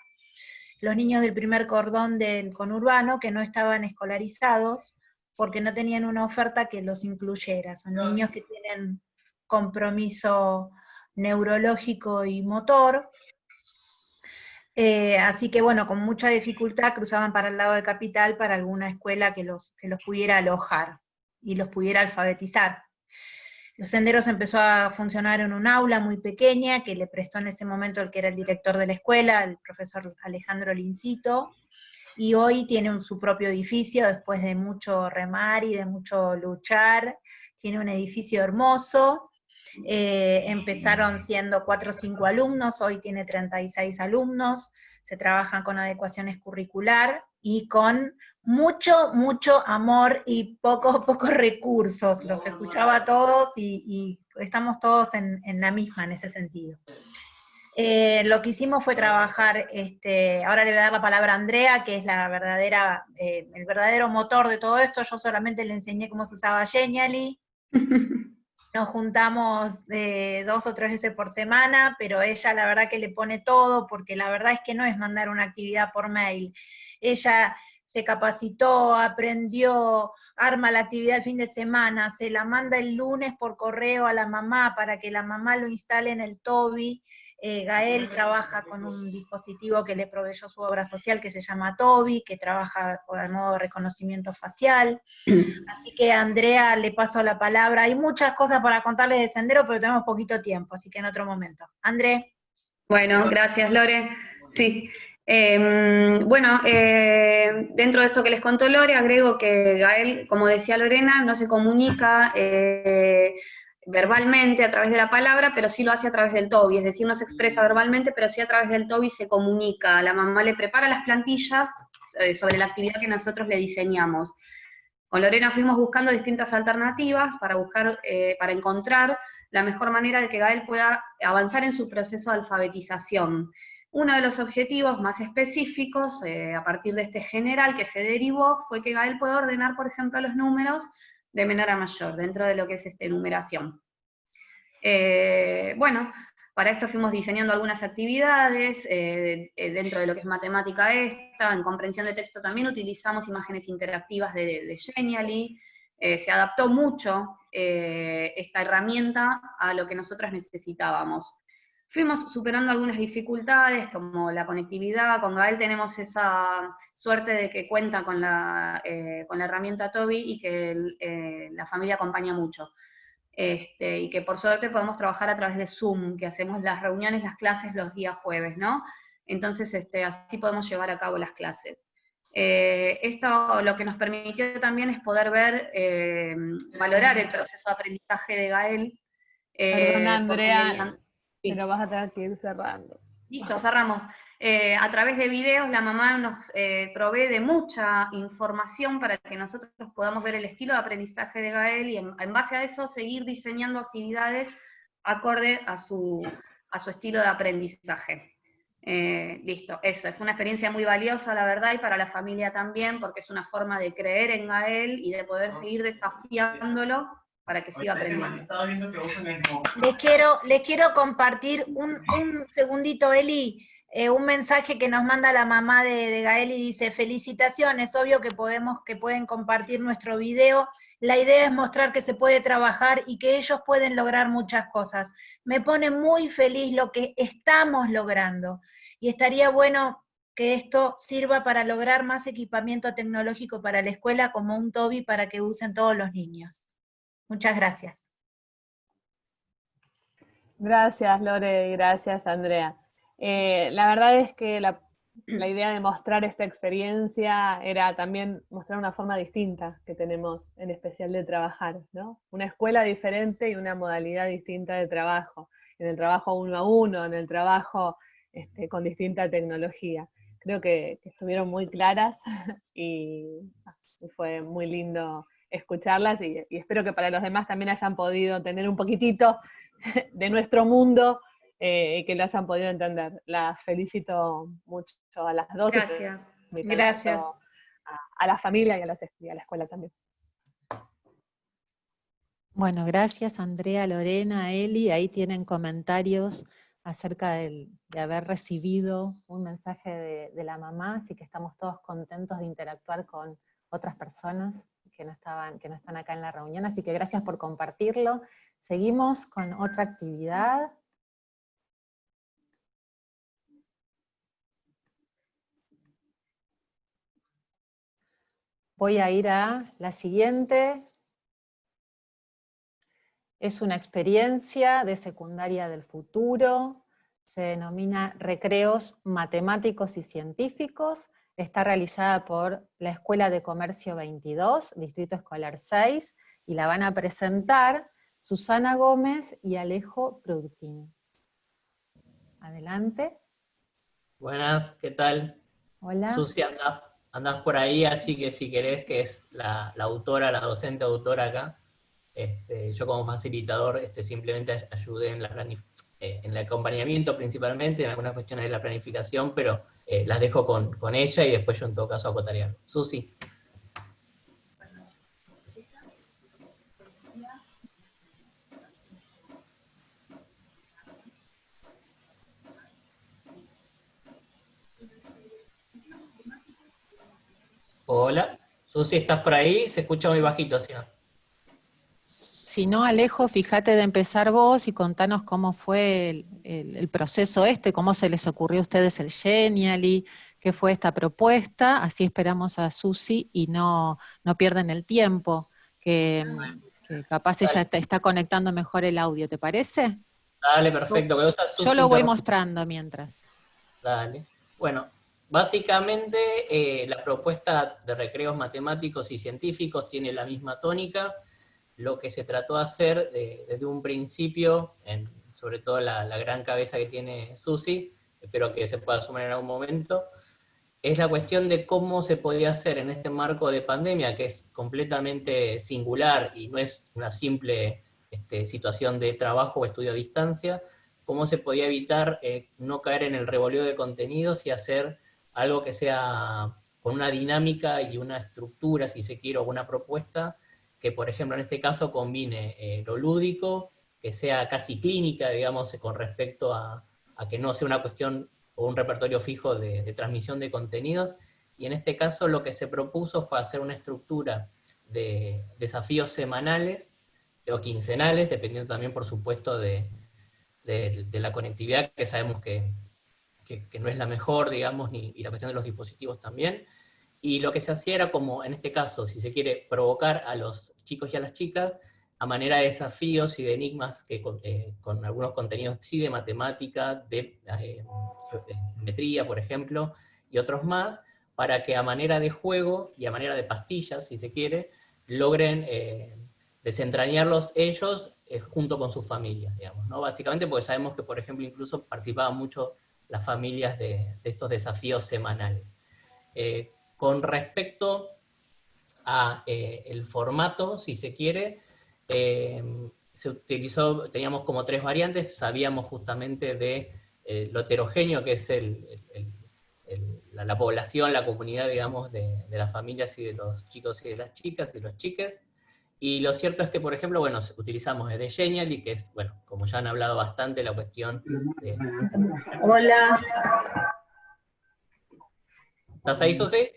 Los niños del primer cordón del conurbano que no estaban escolarizados porque no tenían una oferta que los incluyera. Son niños que tienen compromiso neurológico y motor, eh, así que bueno, con mucha dificultad cruzaban para el lado de Capital para alguna escuela que los, que los pudiera alojar y los pudiera alfabetizar. Los senderos empezó a funcionar en un aula muy pequeña que le prestó en ese momento el que era el director de la escuela, el profesor Alejandro Lincito, y hoy tiene su propio edificio después de mucho remar y de mucho luchar. Tiene un edificio hermoso, eh, empezaron siendo 4 o 5 alumnos, hoy tiene 36 alumnos, se trabajan con adecuaciones curricular y con mucho, mucho amor y pocos, pocos recursos. Los escuchaba a todos y, estamos todos en, la misma en ese sentido. Eh, lo que hicimos fue trabajar, este, ahora le voy a dar la palabra a Andrea, que es la verdadera, eh, el verdadero motor de todo esto, yo solamente le enseñé cómo se usaba Genially, nos juntamos eh, dos o tres veces por semana, pero ella la verdad que le pone todo, porque la verdad es que no es mandar una actividad por mail. Ella se capacitó, aprendió, arma la actividad el fin de semana, se la manda el lunes por correo a la mamá para que la mamá lo instale en el Toby, eh, Gael trabaja con un dispositivo que le proveyó su obra social que se llama Toby, que trabaja con el modo de reconocimiento facial. Así que Andrea le paso la palabra. Hay muchas cosas para contarles de Sendero, pero tenemos poquito tiempo, así que en otro momento. André. Bueno, gracias Lore. Sí. Em, bueno, eh, dentro de esto que les contó Lore, agrego que Gael, como decía Lorena, no se comunica eh, verbalmente a través de la palabra, pero sí lo hace a través del TOBI, es decir, no se expresa verbalmente, pero sí a través del TOBI se comunica. La mamá le prepara las plantillas eh, sobre la actividad que nosotros le diseñamos. Con Lorena fuimos buscando distintas alternativas para, buscar, eh, para encontrar la mejor manera de que Gael pueda avanzar en su proceso de alfabetización. Uno de los objetivos más específicos, eh, a partir de este general que se derivó, fue que Gael pueda ordenar, por ejemplo, los números de menor a mayor, dentro de lo que es esta enumeración. Eh, bueno, para esto fuimos diseñando algunas actividades, eh, dentro de lo que es matemática esta, en comprensión de texto también utilizamos imágenes interactivas de, de Genially, se adaptó mucho esta herramienta a lo que nosotras necesitábamos. Fuimos superando algunas dificultades, como la conectividad, con Gael tenemos esa suerte de que cuenta con la, eh, con la herramienta Toby y que eh, la familia acompaña mucho. Este, y que por suerte podemos trabajar a través de Zoom, que hacemos las reuniones, las clases los días jueves, ¿no? Entonces, este, así podemos llevar a cabo las clases. Eh, esto lo que nos permitió también es poder ver, valorar el proceso de aprendizaje de Gael. Perdona, Andrea, pero vas a tener que ir cerrando. Listo, cerramos. Eh, a través de videos la mamá nos eh, provee de mucha información para que nosotros podamos ver el estilo de aprendizaje de Gael y en, base a eso seguir diseñando actividades acorde a su, a su estilo de aprendizaje. Eh, listo, eso, fue una experiencia muy valiosa, la verdad, y para la familia también, porque es una forma de creer en Gael y de poder seguir desafiándolo para que siga aprendiendo. Les quiero, les quiero compartir un, segundito, Eli, eh, un mensaje que nos manda la mamá de, Gael y dice, felicitaciones, obvio que, podemos, que pueden compartir nuestro video, la idea es mostrar que se puede trabajar y que ellos pueden lograr muchas cosas. Me pone muy feliz lo que estamos logrando, y estaría bueno que esto sirva para lograr más equipamiento tecnológico para la escuela como un Toby para que usen todos los niños. Muchas gracias. Gracias, Lore, gracias, Andrea. Eh, la verdad es que la, idea de mostrar esta experiencia era también mostrar una forma distinta que tenemos en especial de trabajar, ¿no? Una escuela diferente y una modalidad distinta de trabajo, en el trabajo uno a uno, en el trabajo este, con distinta tecnología. Creo que, estuvieron muy claras y, fue muy lindo escucharlas y, espero que para los demás también hayan podido tener un poquitito de nuestro mundo eh, y que lo hayan podido entender. Las felicito mucho a las dos. Gracias. Gracias. A, la familia y a, y a la escuela también. Bueno, gracias Andrea, Lorena, Eli. Ahí tienen comentarios acerca de haber recibido un mensaje de, la mamá, así que estamos todos contentos de interactuar con otras personas que no, estaban, que no están acá en la reunión, así que gracias por compartirlo. Seguimos con otra actividad. Voy a ir a la siguiente, es una experiencia de secundaria del futuro, se denomina Recreos Matemáticos y Científicos, está realizada por la Escuela de Comercio 22, Distrito Escolar 6, y la van a presentar Susana Gómez y Alejo Productini. Adelante. Buenas, ¿qué tal? Hola. Susi, andás, por ahí, así que si querés, que es la, la autora, la docente autora acá, este, yo como facilitador este, simplemente ayudé en, la eh, en el acompañamiento principalmente, en algunas cuestiones de la planificación, pero eh, las dejo con, con, ella y después yo en todo caso acotaría. Susi. Hola, Susi, ¿estás por ahí? Se escucha muy bajito, ¿sí no? Si no, Alejo, fíjate de empezar vos y contanos cómo fue el, proceso este, cómo se les ocurrió a ustedes el Genially, qué fue esta propuesta, así esperamos a Susi y no, no pierden el tiempo, que, capaz ella está, conectando mejor el audio, ¿te parece? Dale, perfecto. Yo lo voy mostrando mientras. Dale. Bueno, básicamente eh, la propuesta de recreos matemáticos y científicos tiene la misma tónica, lo que se trató de hacer desde un principio, sobre todo la, gran cabeza que tiene Susi, espero que se pueda sumar en algún momento, es la cuestión de cómo se podía hacer en este marco de pandemia, que es completamente singular y no es una simple este, situación de trabajo o estudio a distancia, cómo se podía evitar eh, no caer en el revoleo de contenidos y hacer algo que sea con una dinámica y una estructura, si se quiere, o una propuesta, que por ejemplo en este caso combine eh, lo lúdico, que sea casi clínica, digamos, con respecto a, que no sea una cuestión o un repertorio fijo de, transmisión de contenidos, y en este caso lo que se propuso fue hacer una estructura de desafíos semanales o quincenales, dependiendo también por supuesto de, la conectividad, que sabemos que, no es la mejor, digamos, ni, y la cuestión de los dispositivos también, y lo que se hacía era como, en este caso, si se quiere, provocar a los chicos y a las chicas a manera de desafíos y de enigmas que con, eh, algunos contenidos sí de matemática, de eh, geometría, por ejemplo, y otros más, para que a manera de juego y a manera de pastillas, si se quiere, logren eh, desentrañarlos ellos junto con sus familias, digamos, ¿no? Básicamente porque sabemos que, por ejemplo, incluso participaban mucho las familias de estos desafíos semanales. Con respecto a eh, el formato, si se quiere, eh, se utilizó, teníamos como tres variantes, sabíamos justamente de eh, lo heterogéneo que es la, población, la comunidad, digamos, de, las familias y de los chicos y de las chicas y los chiques, y lo cierto es que, por ejemplo, bueno, utilizamos de Genially, que es, bueno, como ya han hablado bastante, la cuestión de... Hola. ¿Estás ahí, Susi?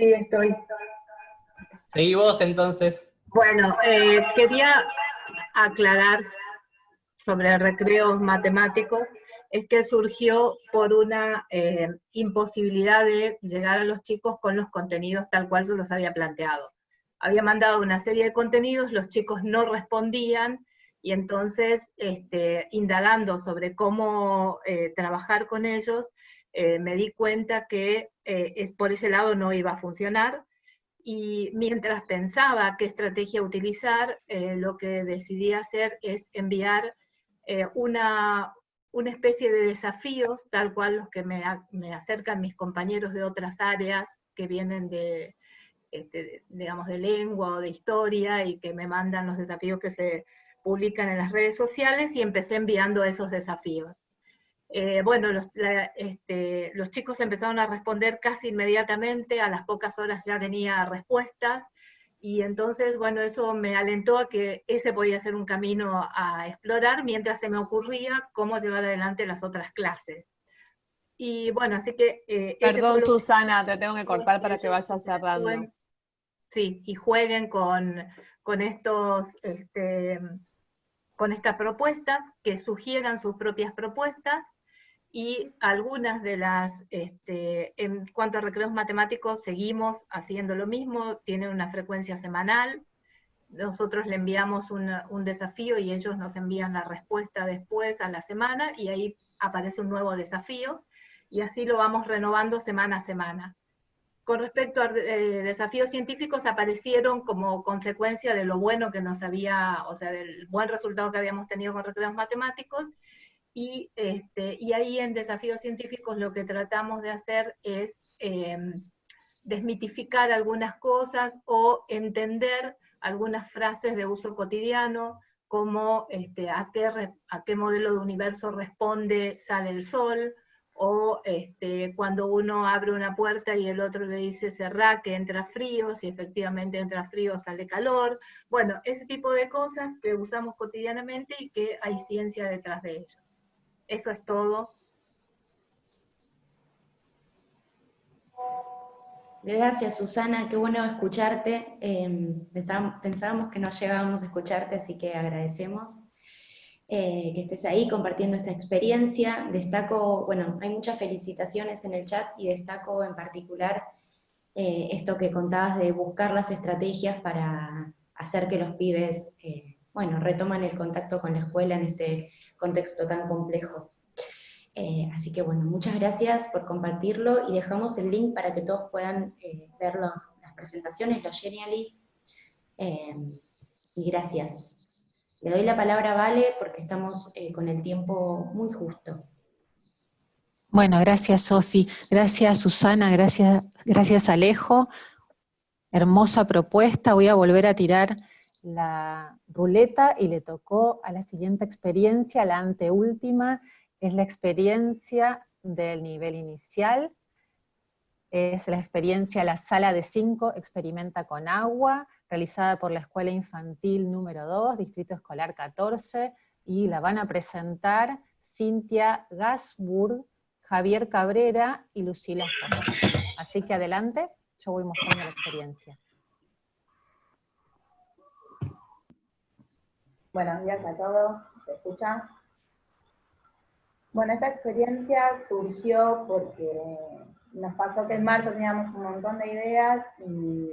Sí, estoy. Seguí vos entonces. Bueno, eh, quería aclarar sobre recreos matemáticos, es que surgió por una eh, imposibilidad de llegar a los chicos con los contenidos tal cual se los había planteado. Había mandado una serie de contenidos, los chicos no respondían, y entonces este, indagando sobre cómo eh, trabajar con ellos, eh, me di cuenta que eh, por ese lado no iba a funcionar, y mientras pensaba qué estrategia utilizar, lo que decidí hacer es enviar una, una especie de desafíos, tal cual los que me, me acercan mis compañeros de otras áreas que vienen de, este, digamos, de lengua o de historia y que me mandan los desafíos que se publican en las redes sociales y empecé enviando esos desafíos. Eh, bueno, los, este, los, chicos empezaron a responder casi inmediatamente, a las pocas horas ya tenía respuestas, y entonces, bueno, eso me alentó a que ese podía ser un camino a explorar, mientras se me ocurría cómo llevar adelante las otras clases. Y bueno, así que... Eh, Perdón, Susana, te tengo que cortar para que vayas cerrando. Sí, y jueguen con, con estos... Este, con estas propuestas, que sugieran sus propias propuestas, y algunas de las, este, en cuanto a recreos matemáticos, seguimos haciendo lo mismo, tienen una frecuencia semanal, nosotros le enviamos un desafío y ellos nos envían la respuesta después a la semana, y ahí aparece un nuevo desafío, y así lo vamos renovando semana a semana. Con respecto a eh, desafíos científicos aparecieron como consecuencia de lo bueno que nos había, o sea, del buen resultado que habíamos tenido con recreos matemáticos, y, este, y ahí en desafíos científicos lo que tratamos de hacer es em, desmitificar algunas cosas o entender algunas frases de uso cotidiano, como este, a, qué, a qué modelo de universo responde sale el sol, o este, cuando uno abre una puerta y el otro le dice cerrá que entra frío, si efectivamente entra frío sale calor, bueno, ese tipo de cosas que usamos cotidianamente y que hay ciencia detrás de ello. Eso es todo. Gracias Susana, qué bueno escucharte. Em, pensábamos que no llegábamos a escucharte, así que agradecemos. Eh, que estés ahí compartiendo esta experiencia. Destaco, bueno, hay muchas felicitaciones en el chat y destaco en particular eh, esto que contabas de buscar las estrategias para hacer que los pibes, eh, bueno, retoman el contacto con la escuela en este contexto tan complejo. así que bueno, muchas gracias por compartirlo y dejamos el link para que todos puedan ver las presentaciones, los genialis. y gracias. Le doy la palabra a Vale porque estamos eh, con el tiempo muy justo. Bueno, gracias Sofi, gracias Susana, gracias, gracias Alejo. Hermosa propuesta, voy a volver a tirar la ruleta y le tocó a la siguiente experiencia, la anteúltima, es la experiencia del nivel inicial, es la experiencia La Sala de 5 Experimenta con Agua, realizada por la Escuela Infantil número 2, Distrito Escolar 14, y la van a presentar Cintia Gasburg, Javier Cabrera y Lucila. Así que adelante, yo voy mostrando la experiencia. Buenos días a todos, ¿se escucha? Bueno, esta experiencia surgió porque nos pasó que en marzo teníamos un montón de ideas y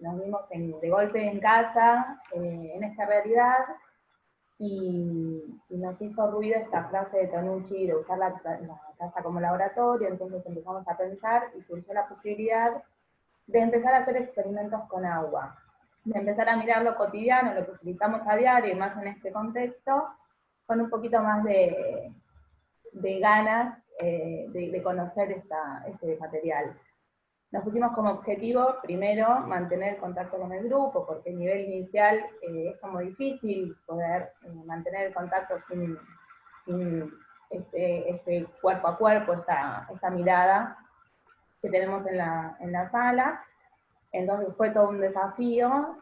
nos vimos de golpe en casa, eh, en esta realidad, y, nos hizo ruido esta frase de Tonucci de usar la, casa como laboratorio, entonces empezamos a pensar y surgió la posibilidad de empezar a hacer experimentos con agua, de empezar a mirar lo cotidiano, lo que utilizamos a diario, y más en este contexto, con un poquito más de, de ganas eh, de, conocer esta, este material. Nos pusimos como objetivo, primero, mantener contacto con el grupo, porque a nivel inicial eh, es como difícil poder eh, mantener el contacto sin, este, este, cuerpo a cuerpo, esta, esta mirada que tenemos en la, en la sala. Entonces fue todo un desafío.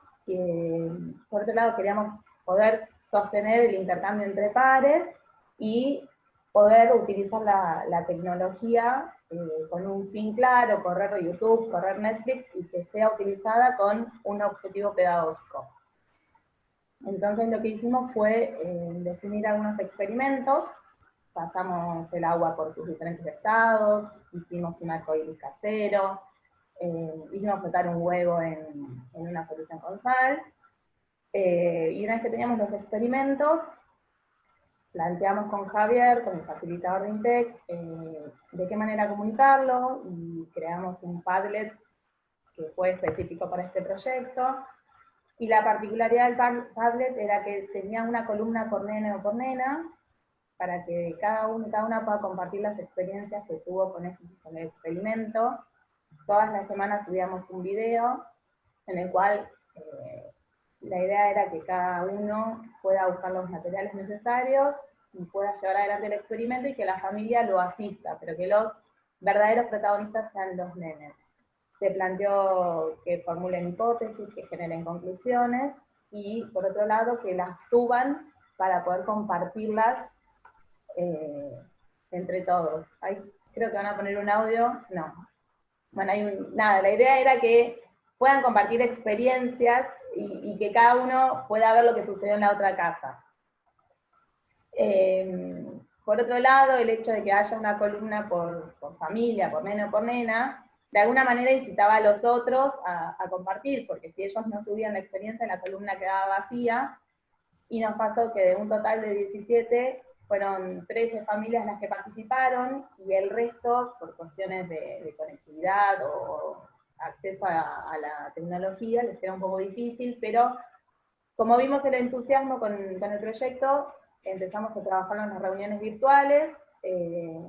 por otro lado, queríamos poder sostener el intercambio entre pares y poder utilizar la, la tecnología eh, con un fin claro, correr YouTube, correr Netflix, y que sea utilizada con un objetivo pedagógico. Entonces lo que hicimos fue eh, definir algunos experimentos, pasamos el agua por sus diferentes estados, hicimos un arcoíris casero, eh, hicimos flotar un huevo en, en, una solución con sal, Eh, y una vez que teníamos los experimentos, planteamos con Javier, con el facilitador de INTEC, eh, de qué manera comunicarlo, y creamos un Padlet que fue específico para este proyecto, y la particularidad del Padlet era que tenía una columna por nene o por nena, para que cada, uno, cada una pueda compartir las experiencias que tuvo con, este, con el experimento. Todas las semanas subíamos un video en el cual eh, la idea era que cada uno pueda buscar los materiales necesarios y pueda llevar adelante el experimento y que la familia lo asista, pero que los verdaderos protagonistas sean los nenes. Se planteó que formulen hipótesis, que generen conclusiones, y por otro lado que las suban para poder compartirlas eh, entre todos. creo que van a poner un audio, no. Bueno, hay nada, la idea era que puedan compartir experiencias y, que cada uno pueda ver lo que sucedió en la otra casa. Eh, por otro lado, el hecho de que haya una columna por, familia, por nena o por nena, de alguna manera incitaba a los otros a, compartir, porque si ellos no subían la experiencia, la columna quedaba vacía, y nos pasó que de un total de 17, fueron 13 familias las que participaron, y el resto, por cuestiones de conectividad o acceso a, la tecnología, les era un poco difícil, pero como vimos el entusiasmo con, el proyecto, empezamos a trabajar en las reuniones virtuales, eh,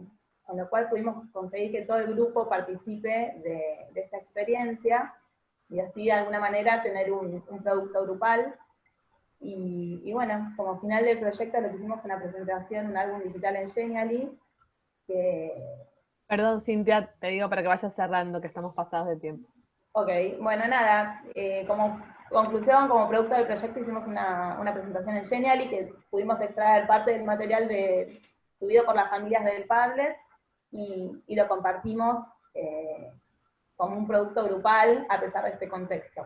con lo cual pudimos conseguir que todo el grupo participe de, esta experiencia, y así de alguna manera tener un, producto grupal. Y, bueno, como final del proyecto lo que hicimos fue una presentación, un álbum digital en Genially, que Perdón, Cintia, te digo para que vayas cerrando, que estamos pasados de tiempo. Ok, bueno, nada, eh, como conclusión, como producto del proyecto hicimos una, presentación en Genially que pudimos extraer parte del material de, subido por las familias del Padlet y, lo compartimos eh, como un producto grupal a pesar de este contexto.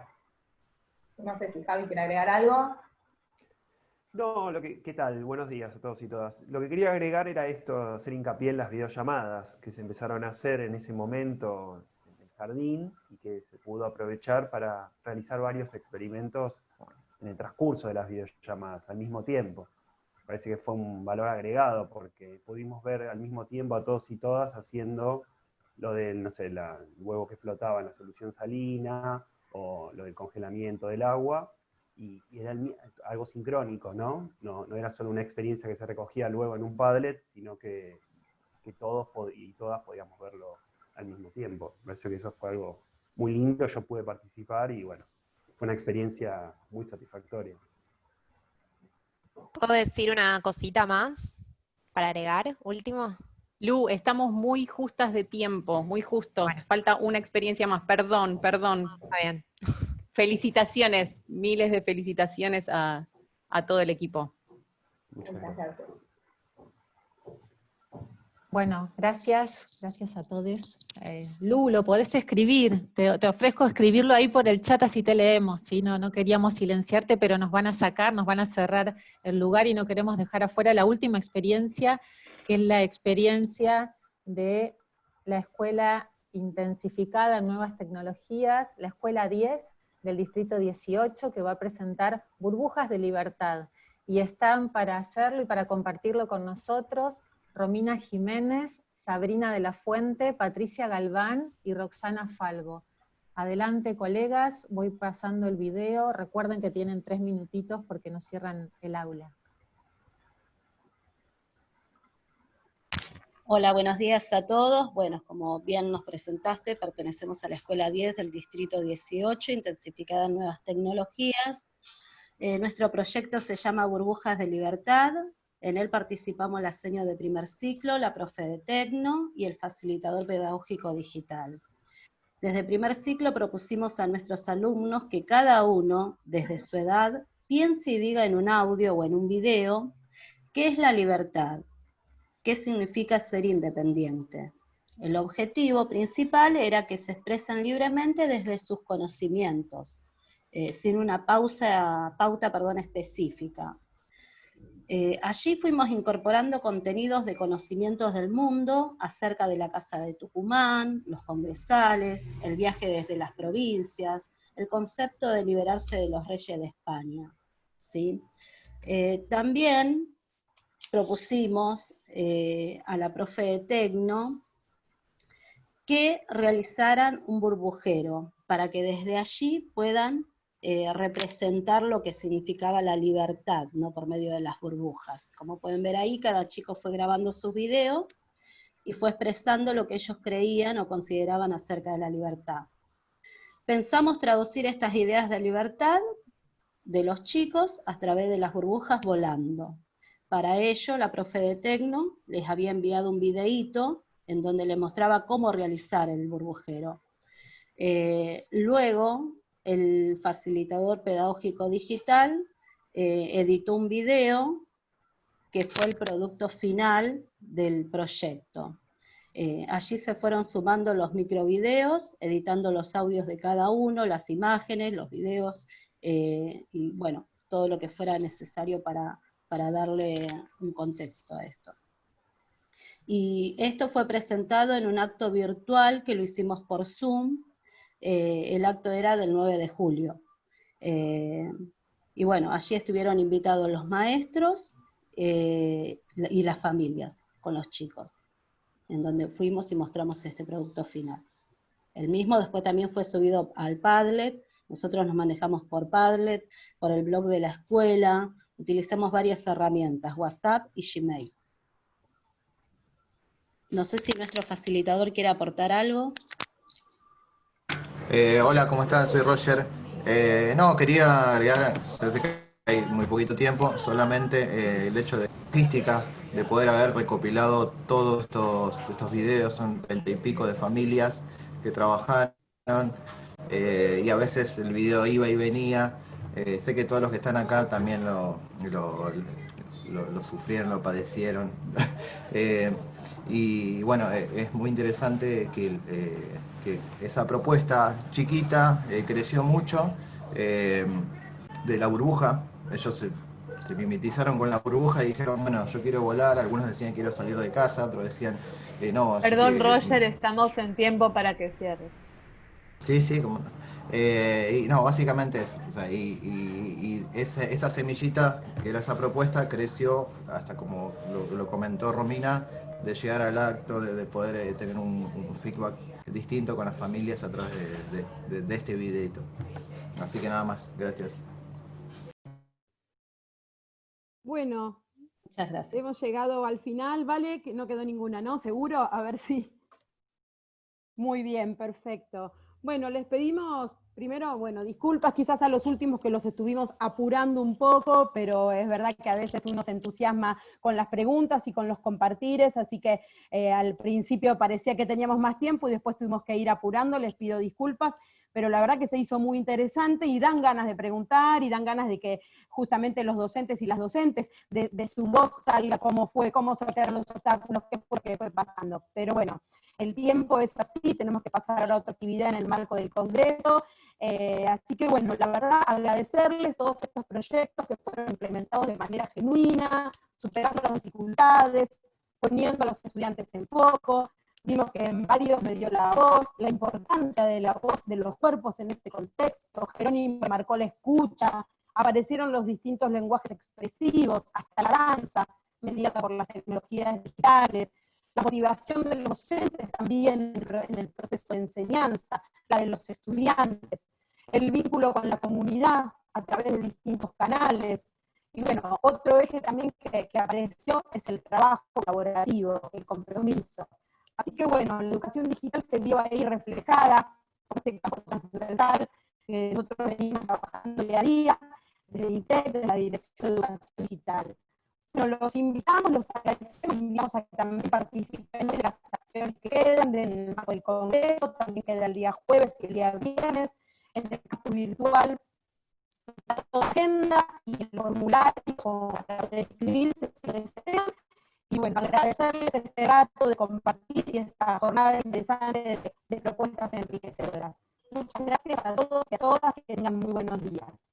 No sé si Javi quiere agregar algo. No, lo que, ¿qué tal? Buenos días a todos y todas. Lo que quería agregar era esto, hacer hincapié en las videollamadas que se empezaron a hacer en ese momento en el jardín y que se pudo aprovechar para realizar varios experimentos en el transcurso de las videollamadas al mismo tiempo. Parece que fue un valor agregado porque pudimos ver al mismo tiempo a todos y todas haciendo lo del, no sé, el huevo que flotaba en la solución salina o lo del congelamiento del agua y, era algo sincrónico, ¿no? ¿no? ¿no? era solo una experiencia que se recogía luego en un Padlet, sino que, que todos y todas podíamos verlo al mismo tiempo. Me parece que eso fue algo muy lindo, yo pude participar y bueno, fue una experiencia muy satisfactoria. ¿Puedo decir una cosita más para agregar? Último. Lu, estamos muy justas de tiempo, muy justos. Falta una experiencia más. Perdón, perdón. está bien felicitaciones, miles de felicitaciones a, todo el equipo. Bueno, gracias, gracias a todos. Eh, Lu, lo podés escribir, te, ofrezco escribirlo ahí por el chat así te leemos, ¿sí? no, no queríamos silenciarte, pero nos van a sacar, nos van a cerrar el lugar y no queremos dejar afuera la última experiencia, que es la experiencia de la Escuela Intensificada en Nuevas Tecnologías, la Escuela 10, del Distrito 18 que va a presentar Burbujas de Libertad. Y están para hacerlo y para compartirlo con nosotros Romina Jiménez, Sabrina de la Fuente, Patricia Galván y Roxana Falvo. Adelante, colegas, voy pasando el video. Recuerden que tienen tres minutitos porque nos cierran el aula. Hola, buenos días a todos. Bueno, como bien nos presentaste, pertenecemos a la Escuela 10 del Distrito 18, intensificada en nuevas tecnologías. Eh, nuestro proyecto se llama Burbujas de Libertad. En él participamos la seño de primer ciclo, la profe de Tecno y el facilitador pedagógico digital. Desde primer ciclo propusimos a nuestros alumnos que cada uno, desde su edad, piense y diga en un audio o en un video qué es la libertad, qué significa ser independiente. El objetivo principal era que se expresen libremente desde sus conocimientos, eh, sin una pauta perdón, específica. Eh, allí fuimos incorporando contenidos de conocimientos del mundo acerca de la Casa de Tucumán, los congresales, el viaje desde las provincias, el concepto de liberarse de los reyes de España. ¿sí? también propusimos a la profe de Tecno que realizaran un burbujero para que desde allí puedan eh, representar lo que significaba la libertad, ¿no? por medio de las burbujas. Como pueden ver ahí, cada chico fue grabando su video y fue expresando lo que ellos creían o consideraban acerca de la libertad. Pensamos traducir estas ideas de libertad de los chicos a través de las burbujas volando. Para ello, la profe de Tecno les había enviado un videíto en donde le mostraba cómo realizar el burbujero. Eh, luego, el facilitador pedagógico digital eh, editó un video que fue el producto final del proyecto. Eh, allí se fueron sumando los microvideos, editando los audios de cada uno, las imágenes, los videos, y bueno, todo lo que fuera necesario para darle un contexto a esto. Y esto fue presentado en un acto virtual que lo hicimos por Zoom. Eh, el acto era del 9 de julio. Eh, y bueno, allí estuvieron invitados los maestros eh, y las familias con los chicos, en donde fuimos y mostramos este producto final. El mismo después también fue subido al Padlet, nosotros nos manejamos por Padlet, por el blog de la escuela, utilizamos varias herramientas, WhatsApp y Gmail. No sé si nuestro facilitador quiere aportar algo. Eh, hola, ¿cómo están? Soy Roger. Eh, no, quería agregar, desde que hay muy poquito tiempo, solamente eh, el hecho de artística, de poder haber recopilado todos estos, estos videos, son treinta y pico de familias que trabajaron, y a veces el video iba y venía. Sé que todos los que están acá también lo, lo sufrieron, lo padecieron. Y bueno, eh, es muy interesante que, eh, esa propuesta chiquita eh, creció mucho de la burbuja. Ellos se, mimetizaron con la burbuja y dijeron, bueno, yo quiero volar. Algunos decían quiero salir de casa, otros decían, no. Perdón, Roger, estamos en tiempo para que cierres. Sí, sí, como y no, básicamente eso. y, esa, semillita, que era esa propuesta, creció hasta como lo comentó Romina, de llegar al acto, de, poder eh, tener un, feedback distinto con las familias a través de, este videito. Así que nada más, gracias. Bueno, Muchas gracias. hemos llegado al final, ¿vale? Que no quedó ninguna, ¿no? ¿Seguro? A ver si... Muy bien, perfecto. Bueno, les pedimos Primero, bueno, disculpas quizás a los últimos que los estuvimos apurando un poco, pero es verdad que a veces uno se entusiasma con las preguntas y con los compartires, así que eh, al principio parecía que teníamos más tiempo y después tuvimos que ir apurando, les pido disculpas pero la verdad que se hizo muy interesante y dan ganas de preguntar y dan ganas de que justamente los docentes y las docentes de, su voz salga cómo fue, cómo sortear los obstáculos, qué fue, qué fue pasando. Pero bueno, el tiempo es así, tenemos que pasar a otra actividad en el marco del Congreso, eh, así que bueno, la verdad agradecerles todos estos proyectos que fueron implementados de manera genuina, superando las dificultades, poniendo a los estudiantes en foco, Vimos que en varios me dio la voz, la importancia de la voz de los cuerpos en este contexto. Jerónimo marcó la escucha, aparecieron los distintos lenguajes expresivos, hasta la danza, mediada por las tecnologías digitales, la motivación de los docentes también en el proceso de enseñanza, la de los estudiantes, el vínculo con la comunidad a través de distintos canales, y bueno, otro eje también que, que apareció es el trabajo colaborativo, el compromiso. Así que bueno, la educación digital se vio ahí reflejada con este campo transversal que nosotros venimos trabajando día a día, desde ITEC, de la Dirección de Educación Digital. Bueno, los invitamos, los agradecemos, invitamos a que también participen de las acciones que quedan del marco del Congreso, también queda el día jueves y el día viernes, en el campo virtual, la agenda y el formulario para escribirse si desean, y bueno, agradecerles este rato de compartir esta jornada interesante de, de propuestas enriquecedoras. Muchas gracias a todos y a todas, que tengan muy buenos días.